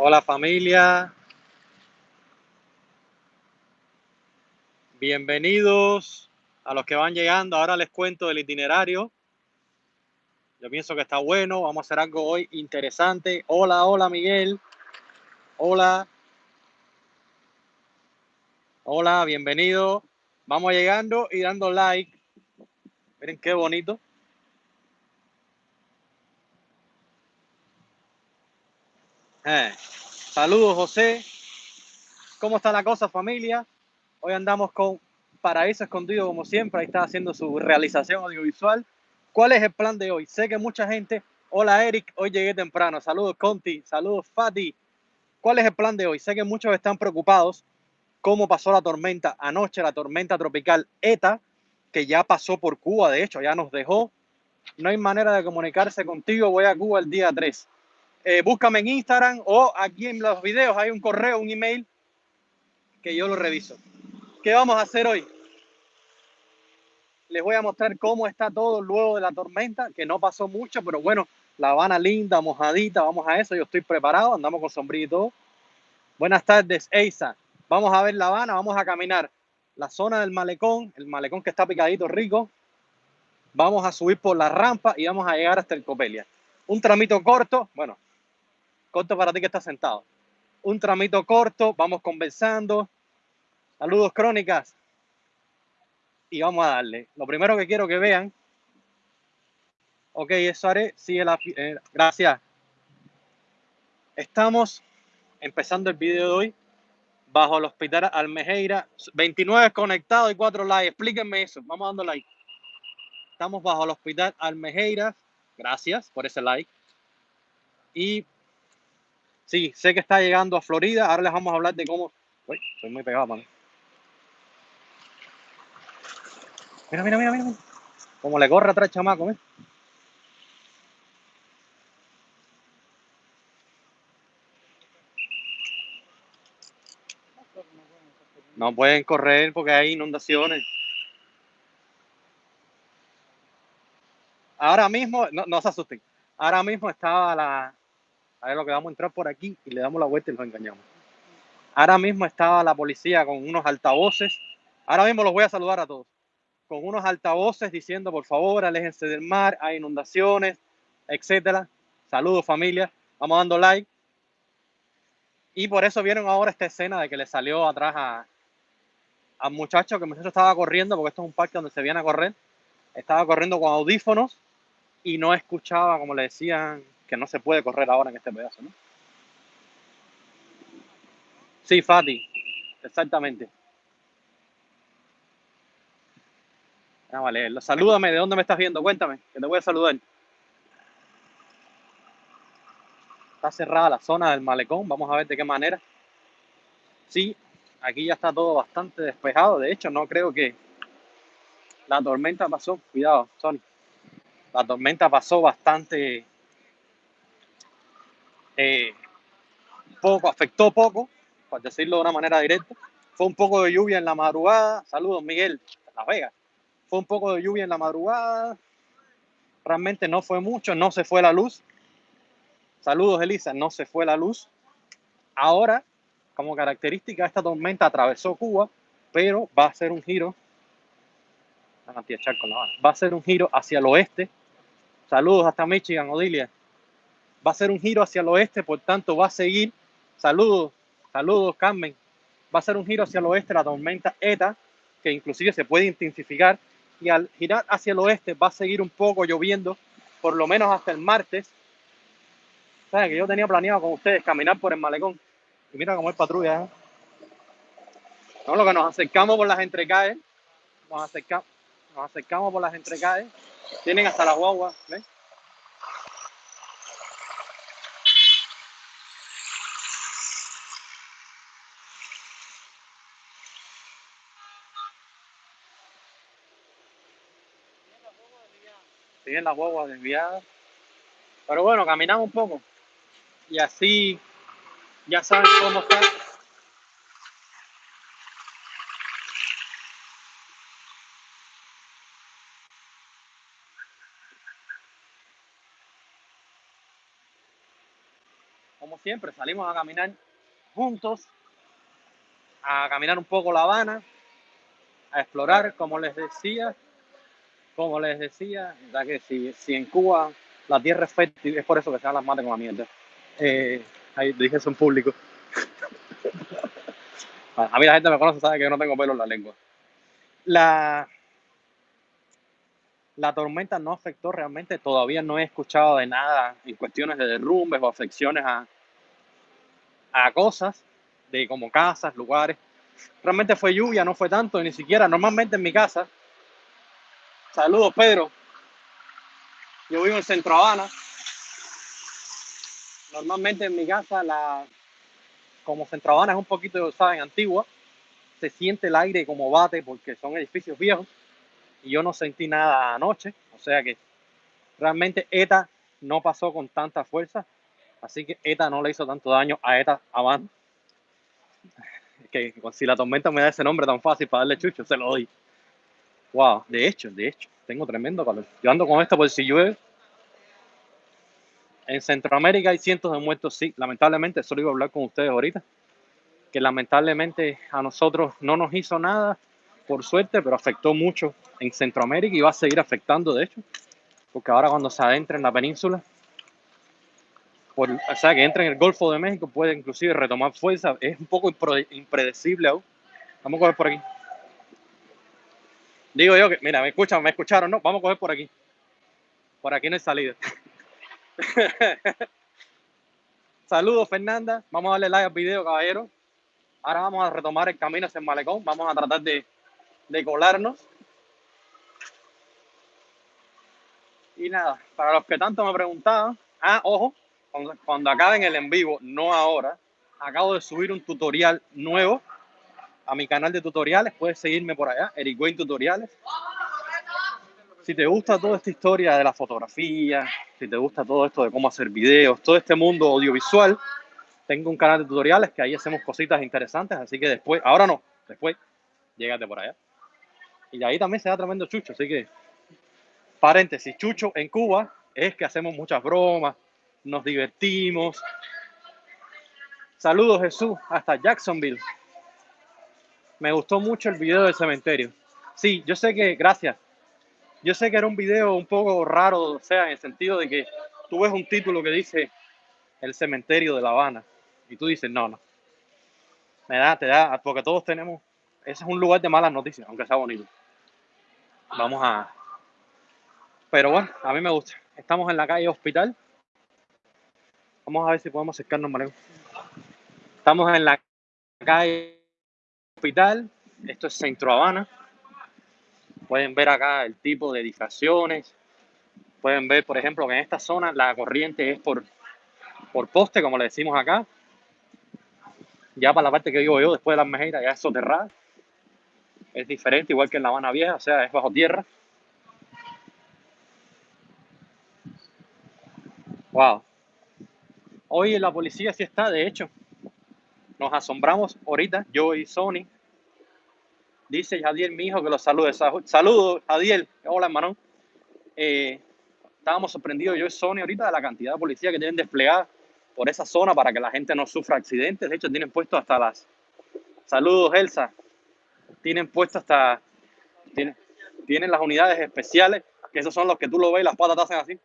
Hola familia, bienvenidos a los que van llegando. Ahora les cuento el itinerario. Yo pienso que está bueno, vamos a hacer algo hoy interesante. Hola, hola Miguel. Hola. Hola, bienvenido. Vamos llegando y dando like. Miren qué bonito. Eh, Saludos, José. ¿Cómo está la cosa, familia? Hoy andamos con Paraíso Escondido, como siempre. Ahí está haciendo su realización audiovisual. ¿Cuál es el plan de hoy? Sé que mucha gente. Hola, Eric. Hoy llegué temprano. Saludos, Conti. Saludos, Fati. ¿Cuál es el plan de hoy? Sé que muchos están preocupados cómo pasó la tormenta anoche, la tormenta tropical ETA, que ya pasó por Cuba, de hecho, ya nos dejó. No hay manera de comunicarse contigo, voy a Cuba el día 3. Eh, búscame en Instagram o aquí en los videos hay un correo, un email que yo lo reviso. ¿Qué vamos a hacer hoy? Les voy a mostrar cómo está todo luego de la tormenta, que no pasó mucho, pero bueno, La Habana linda, mojadita, vamos a eso, yo estoy preparado, andamos con sombrito. Buenas tardes, Eisa. Vamos a ver La Habana, vamos a caminar la zona del malecón, el malecón que está picadito rico. Vamos a subir por la rampa y vamos a llegar hasta el Copelia. Un tramito corto, bueno, corto para ti que estás sentado. Un tramito corto, vamos conversando. Saludos crónicas. Y vamos a darle. Lo primero que quiero que vean. Ok, eso haré. Sigue la. Eh, gracias. Estamos empezando el video de hoy bajo el hospital Almejeira. 29 conectados y 4 likes. Explíquenme eso. Vamos dando like. Estamos bajo el hospital Almejeira. Gracias por ese like. Y sí, sé que está llegando a Florida. Ahora les vamos a hablar de cómo. Uy, estoy muy pegado, mano. Mira, mira, mira, mira. Como le corre atrás, chamaco, ¿eh? No pueden correr porque hay inundaciones. Ahora mismo, no, no se asusten. Ahora mismo estaba la. A ver lo que vamos a entrar por aquí y le damos la vuelta y los engañamos. Ahora mismo estaba la policía con unos altavoces. Ahora mismo los voy a saludar a todos. Con unos altavoces diciendo, por favor, aléjense del mar, hay inundaciones, etcétera. Saludos, familia. Vamos dando like. Y por eso vieron ahora esta escena de que le salió atrás a, al muchacho, que muchacho estaba corriendo, porque esto es un parque donde se viene a correr. Estaba corriendo con audífonos y no escuchaba, como le decían, que no se puede correr ahora en este pedazo, ¿no? Sí, Fati, exactamente. Vamos a leerlo. Salúdame, ¿de dónde me estás viendo? Cuéntame, que te voy a saludar. Está cerrada la zona del malecón, vamos a ver de qué manera. Sí, aquí ya está todo bastante despejado. De hecho, no creo que la tormenta pasó. Cuidado, Sony. La tormenta pasó bastante eh, poco, afectó poco, por decirlo de una manera directa. Fue un poco de lluvia en la madrugada. Saludos, Miguel, Las Vegas. Fue un poco de lluvia en la madrugada. Realmente no fue mucho, no se fue la luz. Saludos, Elisa, no se fue la luz. Ahora como característica, esta tormenta atravesó Cuba, pero va a ser un giro. Va a ser un giro hacia el oeste. Saludos hasta Michigan, Odilia. Va a ser un giro hacia el oeste, por tanto va a seguir. Saludos, saludos, Carmen. Va a ser un giro hacia el oeste la tormenta ETA, que inclusive se puede intensificar. Y al girar hacia el oeste va a seguir un poco lloviendo, por lo menos hasta el martes. ¿Saben que yo tenía planeado con ustedes caminar por el malecón? Y mira cómo es patrulla. ¿eh? Lo que nos acercamos por las entrecalles. Nos acercamos, nos acercamos por las entrecalles. Tienen hasta la guagua, ¿ves? Tienen las guaguas desviadas. Pero bueno, caminamos un poco. Y así ya saben cómo está. como siempre, salimos a caminar juntos, a caminar un poco La Habana, a explorar, como les decía, como les decía, que si, si en Cuba la tierra es fértil, es por eso que se las matas con la mierda. Eh, ahí dije eso en público. a mí la gente me conoce, sabe que yo no tengo pelo en la lengua. La, la tormenta no afectó realmente, todavía no he escuchado de nada en cuestiones de derrumbes o afecciones a, a cosas, de como casas, lugares. Realmente fue lluvia, no fue tanto, ni siquiera normalmente en mi casa. Saludos, Pedro. Yo vivo en Centro Habana. Normalmente en mi casa, la, como Centro Habana es un poquito, saben, antigua, se siente el aire como bate porque son edificios viejos y yo no sentí nada anoche, o sea que realmente ETA no pasó con tanta fuerza, así que ETA no le hizo tanto daño a ETA Avant. Que si la tormenta me da ese nombre tan fácil para darle chucho, se lo doy. Wow, de hecho, de hecho, tengo tremendo calor. Yo ando con esto por si llueve. En Centroamérica hay cientos de muertos, sí, lamentablemente, solo iba a hablar con ustedes ahorita, que lamentablemente a nosotros no nos hizo nada, por suerte, pero afectó mucho en Centroamérica y va a seguir afectando, de hecho, porque ahora cuando se adentra en la península, o sea, que entra en el Golfo de México, puede inclusive retomar fuerza. Es un poco impredecible aún. Vamos a coger por aquí. Digo yo que, mira, me escuchan, me escucharon, ¿no? Vamos a coger por aquí. Por aquí no hay salida. Saludos, Fernanda. Vamos a darle like al video, caballero. Ahora vamos a retomar el camino hacia el malecón. Vamos a tratar de, de colarnos. Y nada, para los que tanto me preguntaban, ah, ojo, cuando, cuando acaben el en vivo, no ahora, acabo de subir un tutorial nuevo a mi canal de tutoriales. Puedes seguirme por allá, Eric Wayne Tutoriales. Si te gusta toda esta historia de la fotografía, si te gusta todo esto de cómo hacer videos, todo este mundo audiovisual, tengo un canal de tutoriales que ahí hacemos cositas interesantes. Así que después, ahora no, después, llégate por allá. Y ahí también se da tremendo chucho. Así que Paréntesis, Chucho en Cuba es que hacemos muchas bromas, nos divertimos. Saludos Jesús, hasta Jacksonville. Me gustó mucho el video del cementerio. Sí, yo sé que, gracias. Yo sé que era un video un poco raro, o sea, en el sentido de que tú ves un título que dice el cementerio de La Habana y tú dices, no, no. Me da, te da, porque todos tenemos, ese es un lugar de malas noticias, aunque sea bonito. Vamos a, pero bueno, a mí me gusta. Estamos en la calle Hospital. Vamos a ver si podemos acercarnos, Mario. Estamos en la calle Hospital. Esto es Centro Habana. Pueden ver acá el tipo de edificaciones. Pueden ver, por ejemplo, que en esta zona la corriente es por, por poste, como le decimos acá. Ya para la parte que vivo yo, después de las Mejeiras, ya es soterrada. Es diferente, igual que en La Habana Vieja, o sea, es bajo tierra. Wow. Hoy la policía sí está, de hecho. Nos asombramos ahorita, yo y Sony. Dice Jadiel, mi hijo, que los salude. Saludos, Jadiel. Hola, hermano. Eh, estábamos sorprendidos yo y Sony ahorita de la cantidad de policía que tienen desplegada por esa zona para que la gente no sufra accidentes. De hecho, tienen puesto hasta las... Saludos, Elsa. Tienen puesto hasta... Tienen, tienen las unidades especiales, que esos son los que tú lo ves y las patas te hacen así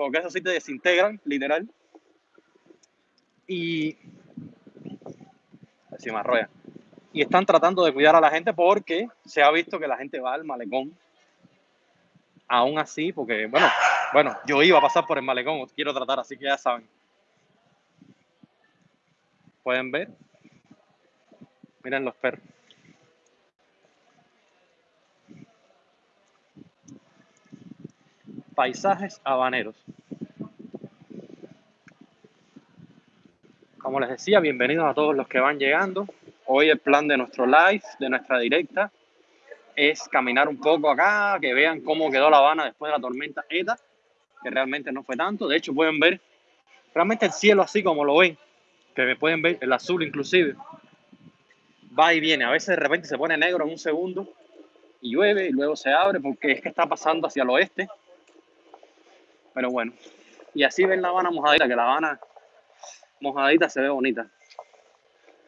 porque eso sí te desintegran, literal. Y Y están tratando de cuidar a la gente porque se ha visto que la gente va al malecón. Aún así, porque, bueno, bueno, yo iba a pasar por el malecón, quiero tratar, así que ya saben. Pueden ver. Miren los perros. paisajes habaneros. Como les decía, bienvenidos a todos los que van llegando. Hoy el plan de nuestro live, de nuestra directa, es caminar un poco acá, que vean cómo quedó La Habana después de la tormenta ETA, que realmente no fue tanto. De hecho, pueden ver realmente el cielo así como lo ven, que pueden ver el azul inclusive. Va y viene, a veces de repente se pone negro en un segundo y llueve y luego se abre porque es que está pasando hacia el oeste pero bueno, y así ven La Habana mojadita, que La Habana mojadita se ve bonita.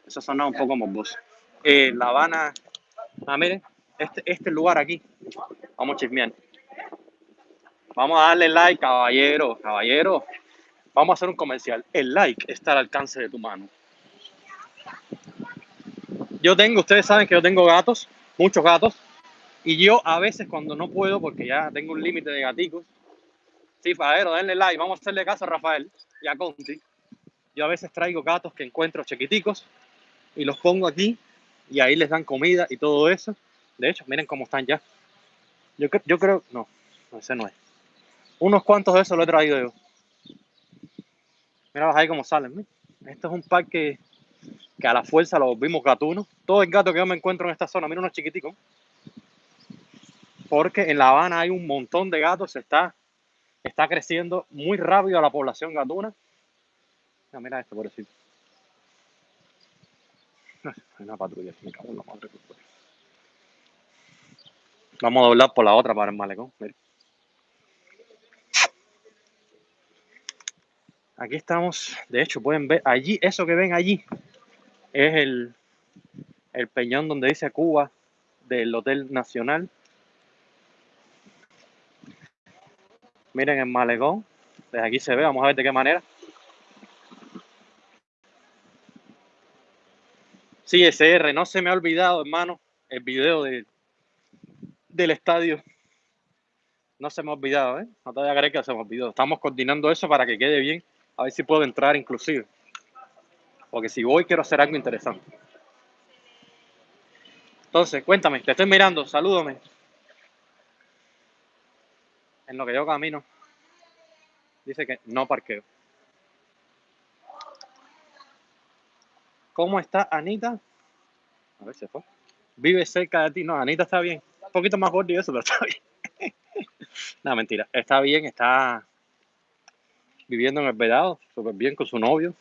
Eso sonaba un poco morboso. Eh, la Habana, ah, miren, este, este lugar aquí. Vamos a chismear. Vamos a darle like, caballero, caballero. Vamos a hacer un comercial. El like está al alcance de tu mano. Yo tengo, ustedes saben que yo tengo gatos, muchos gatos, y yo a veces cuando no puedo, porque ya tengo un límite de gaticos, sí, Fadero, denle like, vamos a hacerle caso a Rafael y a Conti. Yo a veces traigo gatos que encuentro chiquiticos y los pongo aquí y ahí les dan comida y todo eso. De hecho, miren cómo están ya. Yo, creo, no, ese no es. Unos cuantos de esos lo he traído yo. Mira ahí cómo salen. Esto es un parque que a la fuerza lo vimos gatunos. Todo el gato que yo me encuentro en esta zona, mira unos chiquiticos. Porque en La Habana hay un montón de gatos, está, está creciendo muy rápido la población gatuna. Mira, mira esto, pobrecito. Hay una patrulla, me cago en la madre. Vamos a doblar por la otra para el malecón. Aquí estamos, de hecho pueden ver allí, eso que ven allí es el, el peñón donde dice Cuba del Hotel Nacional. Miren el malecón, desde aquí se ve, vamos a ver de qué manera. Sí, SR, no se me ha olvidado, hermano, el video de, del estadio. No se me ha olvidado, ¿eh? No te voy a creer que se me olvidó. Estamos coordinando eso para que quede bien. A ver si puedo entrar inclusive. Porque si voy quiero hacer algo interesante. Entonces, cuéntame, te estoy mirando, salúdame. En lo que yo camino, dice que no parqueo. ¿Cómo está Anita? A ver si fue. Vive cerca de ti. No, Anita está bien. Un poquito más gordo y eso, pero está bien. no, mentira. Está bien, está viviendo en el Vedado, súper bien con su novio,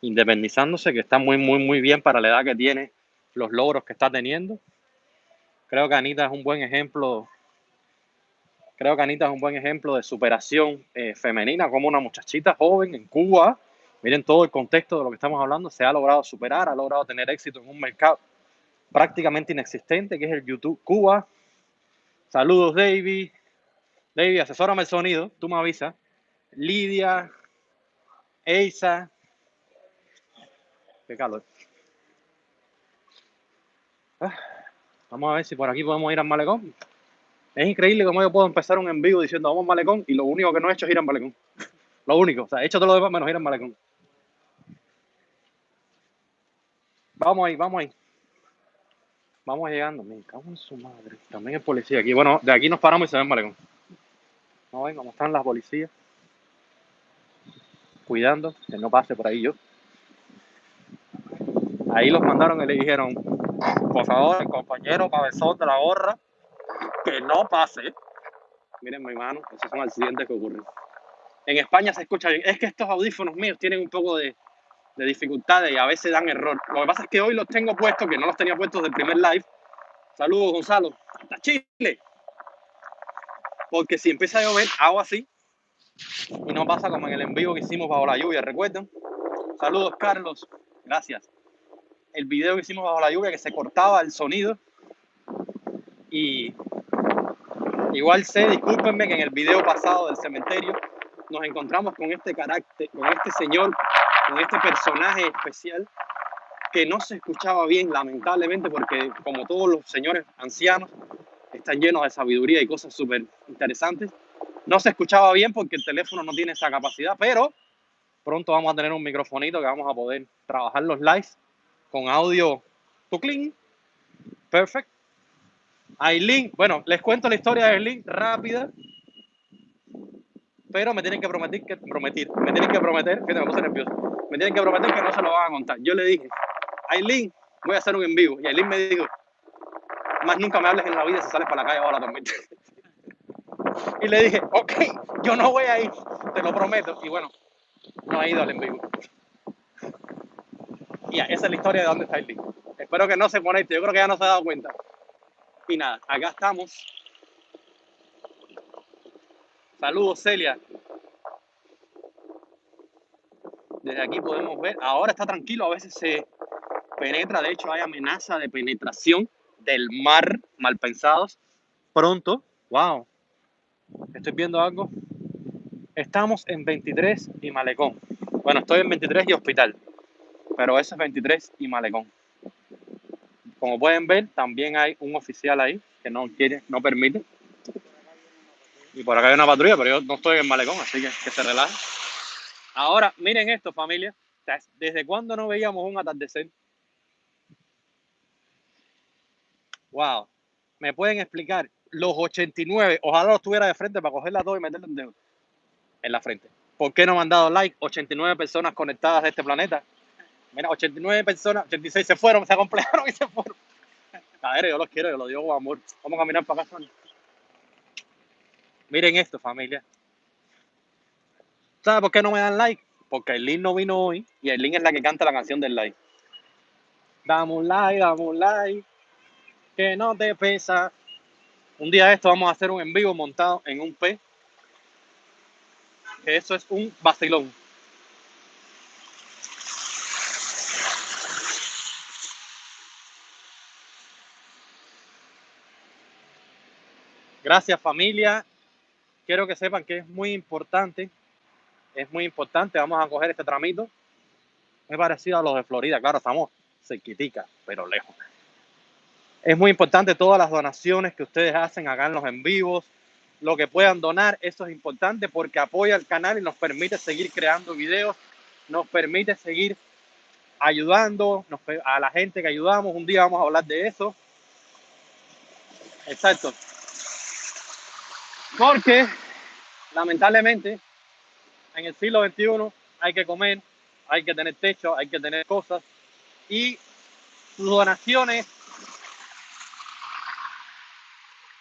independizándose, que está muy, muy, muy bien para la edad que tiene, los logros que está teniendo. Creo que Anita es un buen ejemplo. Creo que Anita es un buen ejemplo de superación eh, femenina, como una muchachita joven en Cuba, Miren todo el contexto de lo que estamos hablando. Se ha logrado superar, ha logrado tener éxito en un mercado prácticamente inexistente, que es el YouTube Cuba. Saludos, David. David, asesórame el sonido, tú me avisas. Lidia, Eisa. Qué calor. Ah, vamos a ver si por aquí podemos ir al malecón. Es increíble cómo yo puedo empezar un en vivo diciendo vamos al malecón y lo único que no he hecho es ir al malecón. Lo único, o sea, he hecho todo lo demás menos ir al malecón. Vamos ahí, vamos ahí. Vamos llegando. Me cago en su madre. También es policía aquí. Bueno, de aquí nos paramos y se ven malecón. A ver cómo están las policías. Cuidando que no pase por ahí yo. Ahí los mandaron y le dijeron, por favor, el compañero cabezón de la gorra, que no pase. Miren mi mano, esos son accidentes que ocurren. En España se escucha bien. Es que estos audífonos míos tienen un poco de, de dificultades y a veces dan error. Lo que pasa es que hoy los tengo puestos, que no los tenía puestos del primer live. Saludos, Gonzalo. Hasta Chile. Porque si empieza a llover, hago así. Y no pasa como en el envío que hicimos bajo la lluvia, ¿recuerdan? Saludos, Carlos. Gracias. El video que hicimos bajo la lluvia, que se cortaba el sonido. Y igual sé, discúlpenme, que en el video pasado del cementerio nos encontramos con este carácter, con este señor con este personaje especial que no se escuchaba bien, lamentablemente, porque como todos los señores ancianos están llenos de sabiduría y cosas súper interesantes, no se escuchaba bien porque el teléfono no tiene esa capacidad, pero pronto vamos a tener un microfonito que vamos a poder trabajar los lives con audio clean. Perfect. Aileen, bueno, les cuento la historia de Aileen rápida pero me tienen que prometer que prometer, me tienen que prometer, que me puse nervioso, me tienen que prometer que no se lo van a contar. Yo le dije, Aileen, voy a hacer un en vivo. Y Aileen me dijo, más nunca me hables en la vida si sales para la calle ahora también. y le dije, ok, yo no voy a ir, te lo prometo. Y bueno, no ha ido al en vivo. Y esa es la historia de dónde está Aileen. Espero que no se conecte, yo creo que ya no se ha dado cuenta. Y nada, acá estamos Saludos, Celia. Desde aquí podemos ver, ahora está tranquilo, a veces se penetra, de hecho hay amenaza de penetración del mar, mal pensados. Pronto, wow, estoy viendo algo. Estamos en 23 y Malecón. Bueno, estoy en 23 y Hospital, pero eso es 23 y Malecón. Como pueden ver, también hay un oficial ahí que no quiere, no permite. Y por acá hay una patrulla, pero yo no estoy en Malecón, así que que se relaje. Ahora, miren esto, familia. ¿Desde cuándo no veíamos un atardecer? Wow. ¿Me pueden explicar? Los 89, ojalá los tuviera de frente para cogerla todo y meterle en la frente. ¿Por qué no me han dado like? 89 personas conectadas de este planeta. Mira, 89 personas, 86 se fueron, se acomplejaron y se fueron. A ver, yo los quiero, yo los digo amor. Vamos a caminar para acá. Miren esto, familia. ¿Sabes por qué no me dan like? Porque el link no vino hoy y el link es la que canta la canción del like. Dame un like, dame un like, que no te pesa. Un día de esto vamos a hacer un en vivo montado en un P. Que eso es un vacilón. Gracias familia. Quiero que sepan que es muy importante es muy importante. Vamos a coger este tramito. Es parecido a los de Florida. Claro, estamos cerquitica, pero lejos. Es muy importante todas las donaciones que ustedes hacen acá en los en vivos. Lo que puedan donar, eso es importante porque apoya el canal y nos permite seguir creando videos. Nos permite seguir ayudando a la gente que ayudamos. Un día vamos a hablar de eso. Exacto. Porque lamentablemente en el siglo XXI hay que comer, hay que tener techo, hay que tener cosas. Y sus donaciones,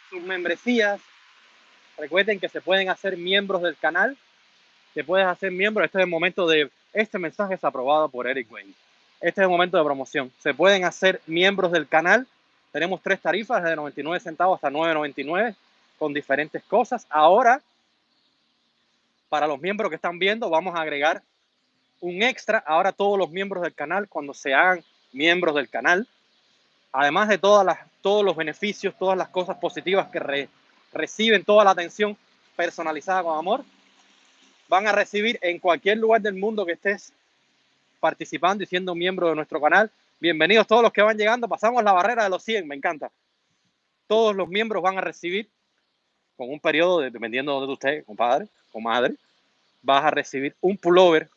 sus membresías, recuerden que se pueden hacer miembros del canal, te puedes hacer miembro, este es el momento de, este mensaje es aprobado por Eric Wayne, este es el momento de promoción, se pueden hacer miembros del canal, tenemos tres tarifas, de 99 centavos hasta 9.99 con diferentes cosas, ahora para los miembros que están viendo, vamos a agregar un extra. Ahora todos los miembros del canal, cuando se hagan miembros del canal, además de todas las, todos los beneficios, todas las cosas positivas que reciben, toda la atención personalizada con amor, van a recibir en cualquier lugar del mundo que estés participando y siendo miembro de nuestro canal. Bienvenidos todos los que van llegando. Pasamos la barrera de los 100, me encanta. Todos los miembros van a recibir con un periodo, dependiendo de donde usted, compadre, comadre, vas a recibir un pullover.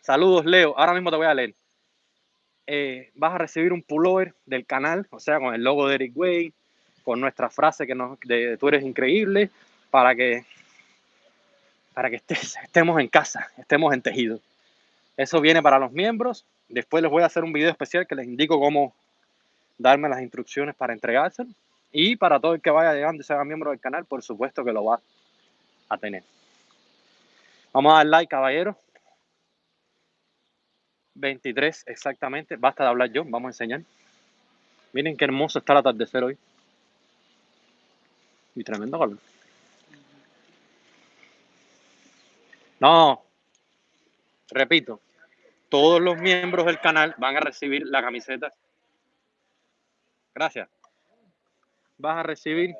Saludos, Leo. Ahora mismo te voy a leer. Eh, vas a recibir un pullover del canal, o sea, con el logo de Eric Way, con nuestra frase que nos, de tú eres increíble, para que, para que estés, estemos en casa, estemos en tejido. Eso viene para los miembros. Después les voy a hacer un video especial que les indico cómo darme las instrucciones para entregárselo. Y para todo el que vaya llegando y sea miembro del canal, por supuesto que lo va a tener. Vamos a dar like, caballero. 23 exactamente. Basta de hablar yo, vamos a enseñar. Miren qué hermoso está el atardecer hoy. Y tremendo calor. No, repito, todos los miembros del canal van a recibir la camiseta. Gracias. Vas a recibir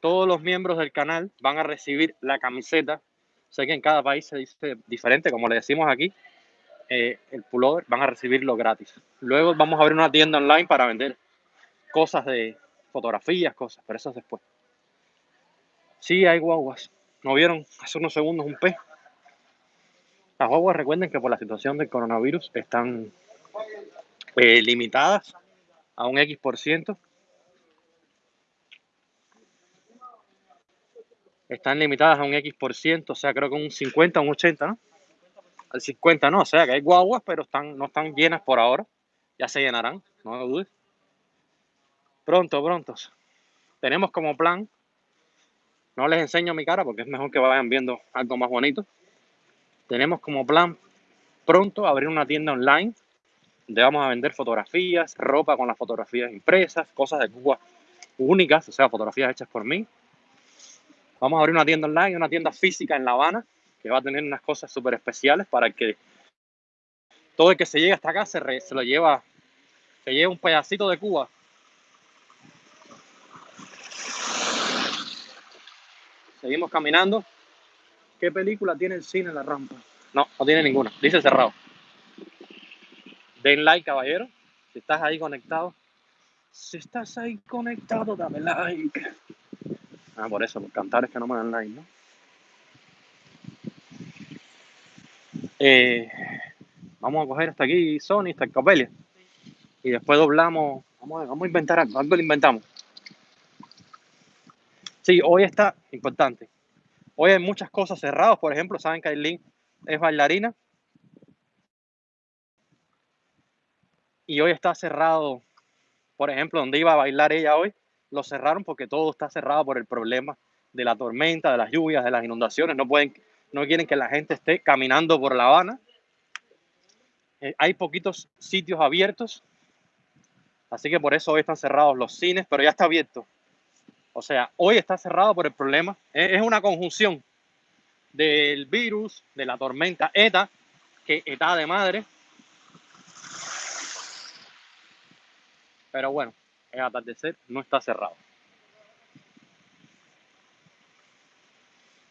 todos los miembros del canal van a recibir la camiseta. Sé que en cada país se dice diferente, como le decimos aquí, eh, el pullover van a recibirlo gratis. Luego vamos a abrir una tienda online para vender cosas de fotografías, cosas, pero eso es después. Sí, hay guaguas. ¿No vieron hace unos segundos un pez? Las guaguas recuerden que por la situación del coronavirus están eh, limitadas a un X por ciento están limitadas a un X por ciento, o sea, creo que un 50, un 80, ¿no? Al 50 no, o sea, que hay guaguas, pero están, no están llenas por ahora. Ya se llenarán, no me dudes. Pronto, pronto. Tenemos como plan, no les enseño mi cara porque es mejor que vayan viendo algo más bonito. Tenemos como plan pronto abrir una tienda online donde vamos a vender fotografías, ropa con las fotografías impresas, cosas de Cuba únicas, o sea, fotografías hechas por mí, Vamos a abrir una tienda online, una tienda física en La Habana, que va a tener unas cosas súper especiales para que todo el que se llegue hasta acá se, lo lleva, se lleva un pedacito de Cuba. Seguimos caminando. ¿Qué película tiene el cine en la rampa? No, no tiene ninguna. Dice cerrado. Den like, caballero. Si estás ahí conectado. Si estás ahí conectado, dame like. Ah, por eso, cantar es que no me dan like, ¿no? Eh, vamos a coger hasta aquí Sony, hasta el. Y después doblamos. Vamos a, vamos a inventar algo. Algo lo inventamos. Sí, hoy está importante. Hoy hay muchas cosas cerradas. Por ejemplo, saben que Aileen es bailarina. Y hoy está cerrado. Por ejemplo, donde iba a bailar ella hoy, lo cerraron porque todo está cerrado por el problema de la tormenta, de las lluvias, de las inundaciones. No pueden, no quieren que la gente esté caminando por La Habana. Eh, hay poquitos sitios abiertos, así que por eso hoy están cerrados los cines, pero ya está abierto. O sea, hoy está cerrado por el problema. Es una conjunción del virus, de la tormenta ETA, que ETA de madre. Pero bueno, es atardecer, no está cerrado.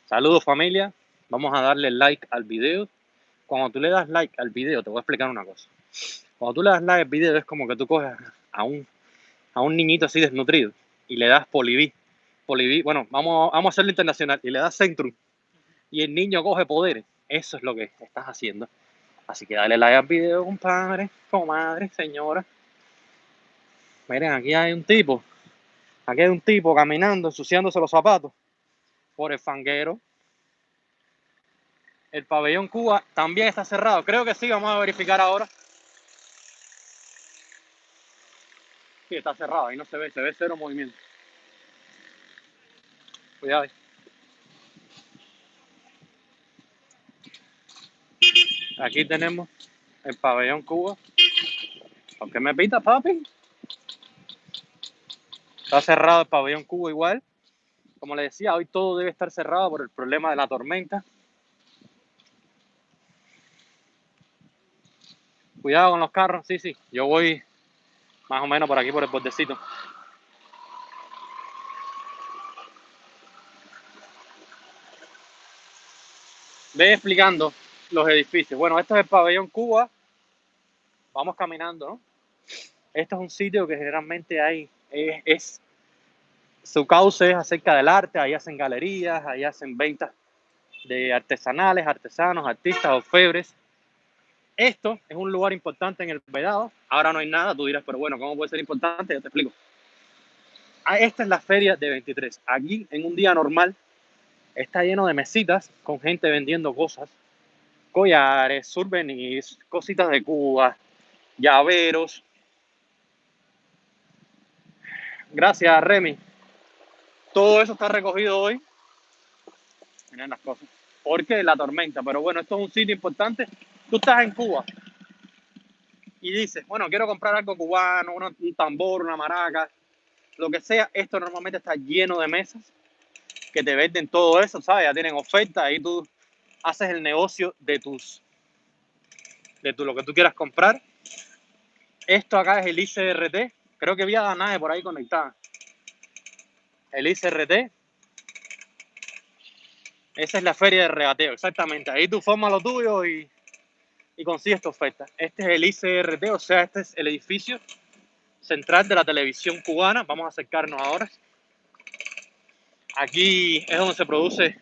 Saludos familia, vamos a darle like al video. Cuando tú le das like al video, te voy a explicar una cosa. Cuando tú le das like al video es como que tú coges a un, a un niñito así desnutrido y le das. Poliví, bueno, vamos, vamos a hacerlo internacional y le das Centrum y el niño coge poderes. Eso es lo que estás haciendo. Así que dale like al video, compadre, comadre, señora. Miren, aquí hay un tipo. Aquí hay un tipo caminando, ensuciándose los zapatos por el fanguero. El pabellón Cuba también está cerrado. Creo que sí, vamos a verificar ahora. Sí, está cerrado, ahí no se ve, se ve cero movimiento. Cuidado. Aquí tenemos el pabellón Cuba. ¿Por qué me pita, papi? Está cerrado el pabellón Cuba igual. Como le decía, hoy todo debe estar cerrado por el problema de la tormenta. Cuidado con los carros. Sí, sí. Yo voy más o menos por aquí, por el bordecito. Ve explicando los edificios. Bueno, esto es el pabellón Cuba. Vamos caminando, ¿no? Esto es un sitio que generalmente hay, es, su cauce es acerca del arte, ahí hacen galerías, ahí hacen ventas de artesanales, artesanos, artistas, orfebres. Esto es un lugar importante en el Vedado. Ahora no hay nada, tú dirás, pero bueno, ¿cómo puede ser importante? Yo te explico. Ah, esta es la feria de 23. Aquí, en un día normal, está lleno de mesitas con gente vendiendo cosas collares, souvenirs, cositas de Cuba, llaveros. Gracias, Remy. Todo eso está recogido hoy. Miren las cosas. Porque la tormenta. Pero bueno, esto es un sitio importante. Tú estás en Cuba y dices, bueno, quiero comprar algo cubano, un tambor, una maraca, lo que sea. Esto normalmente está lleno de mesas que te venden todo eso, ¿sabes? Ya tienen oferta, ahí tú haces el negocio de tus, de tu, lo que tú quieras comprar. Esto acá es el ICRT. Creo que había nave por ahí conectada. El ICRT. Esa es la feria de regateo, exactamente. Ahí tú formas lo tuyo y, y consigues tu oferta. Este es el ICRT, o sea, este es el edificio central de la televisión cubana. Vamos a acercarnos ahora. Aquí es donde se produce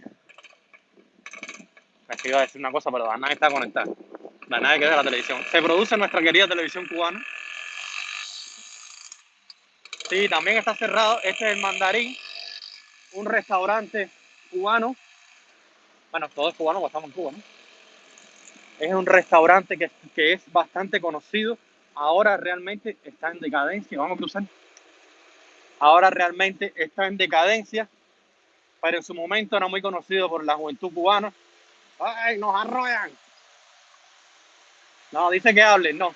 es que a decir una cosa, pero la nave está conectada. La nave que es de la televisión. Se produce nuestra querida televisión cubana. Sí, también está cerrado. Este es el Mandarín, un restaurante cubano. Bueno, todo es cubano estamos en Cuba, ¿no? Es un restaurante que, que es bastante conocido. Ahora realmente está en decadencia. Vamos a cruzar. Ahora realmente está en decadencia, pero en su momento era muy conocido por la juventud cubana ¡Ay, nos arrollan! No, dice que hablen, no.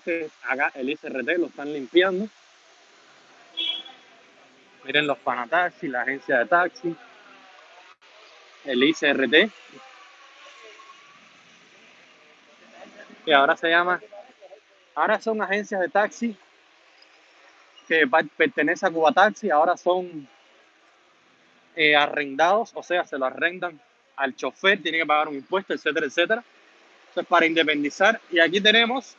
Este acá el ICRT lo están limpiando. Miren los Panataxi, la agencia de taxi, el ICRT, que ahora se llama, ahora son agencias de taxi que pertenecen a Cuba Taxi, ahora son eh, arrendados, o sea, se lo arrendan al chofer, tiene que pagar un impuesto, etcétera, etcétera. Eso es para independizar. Y aquí tenemos.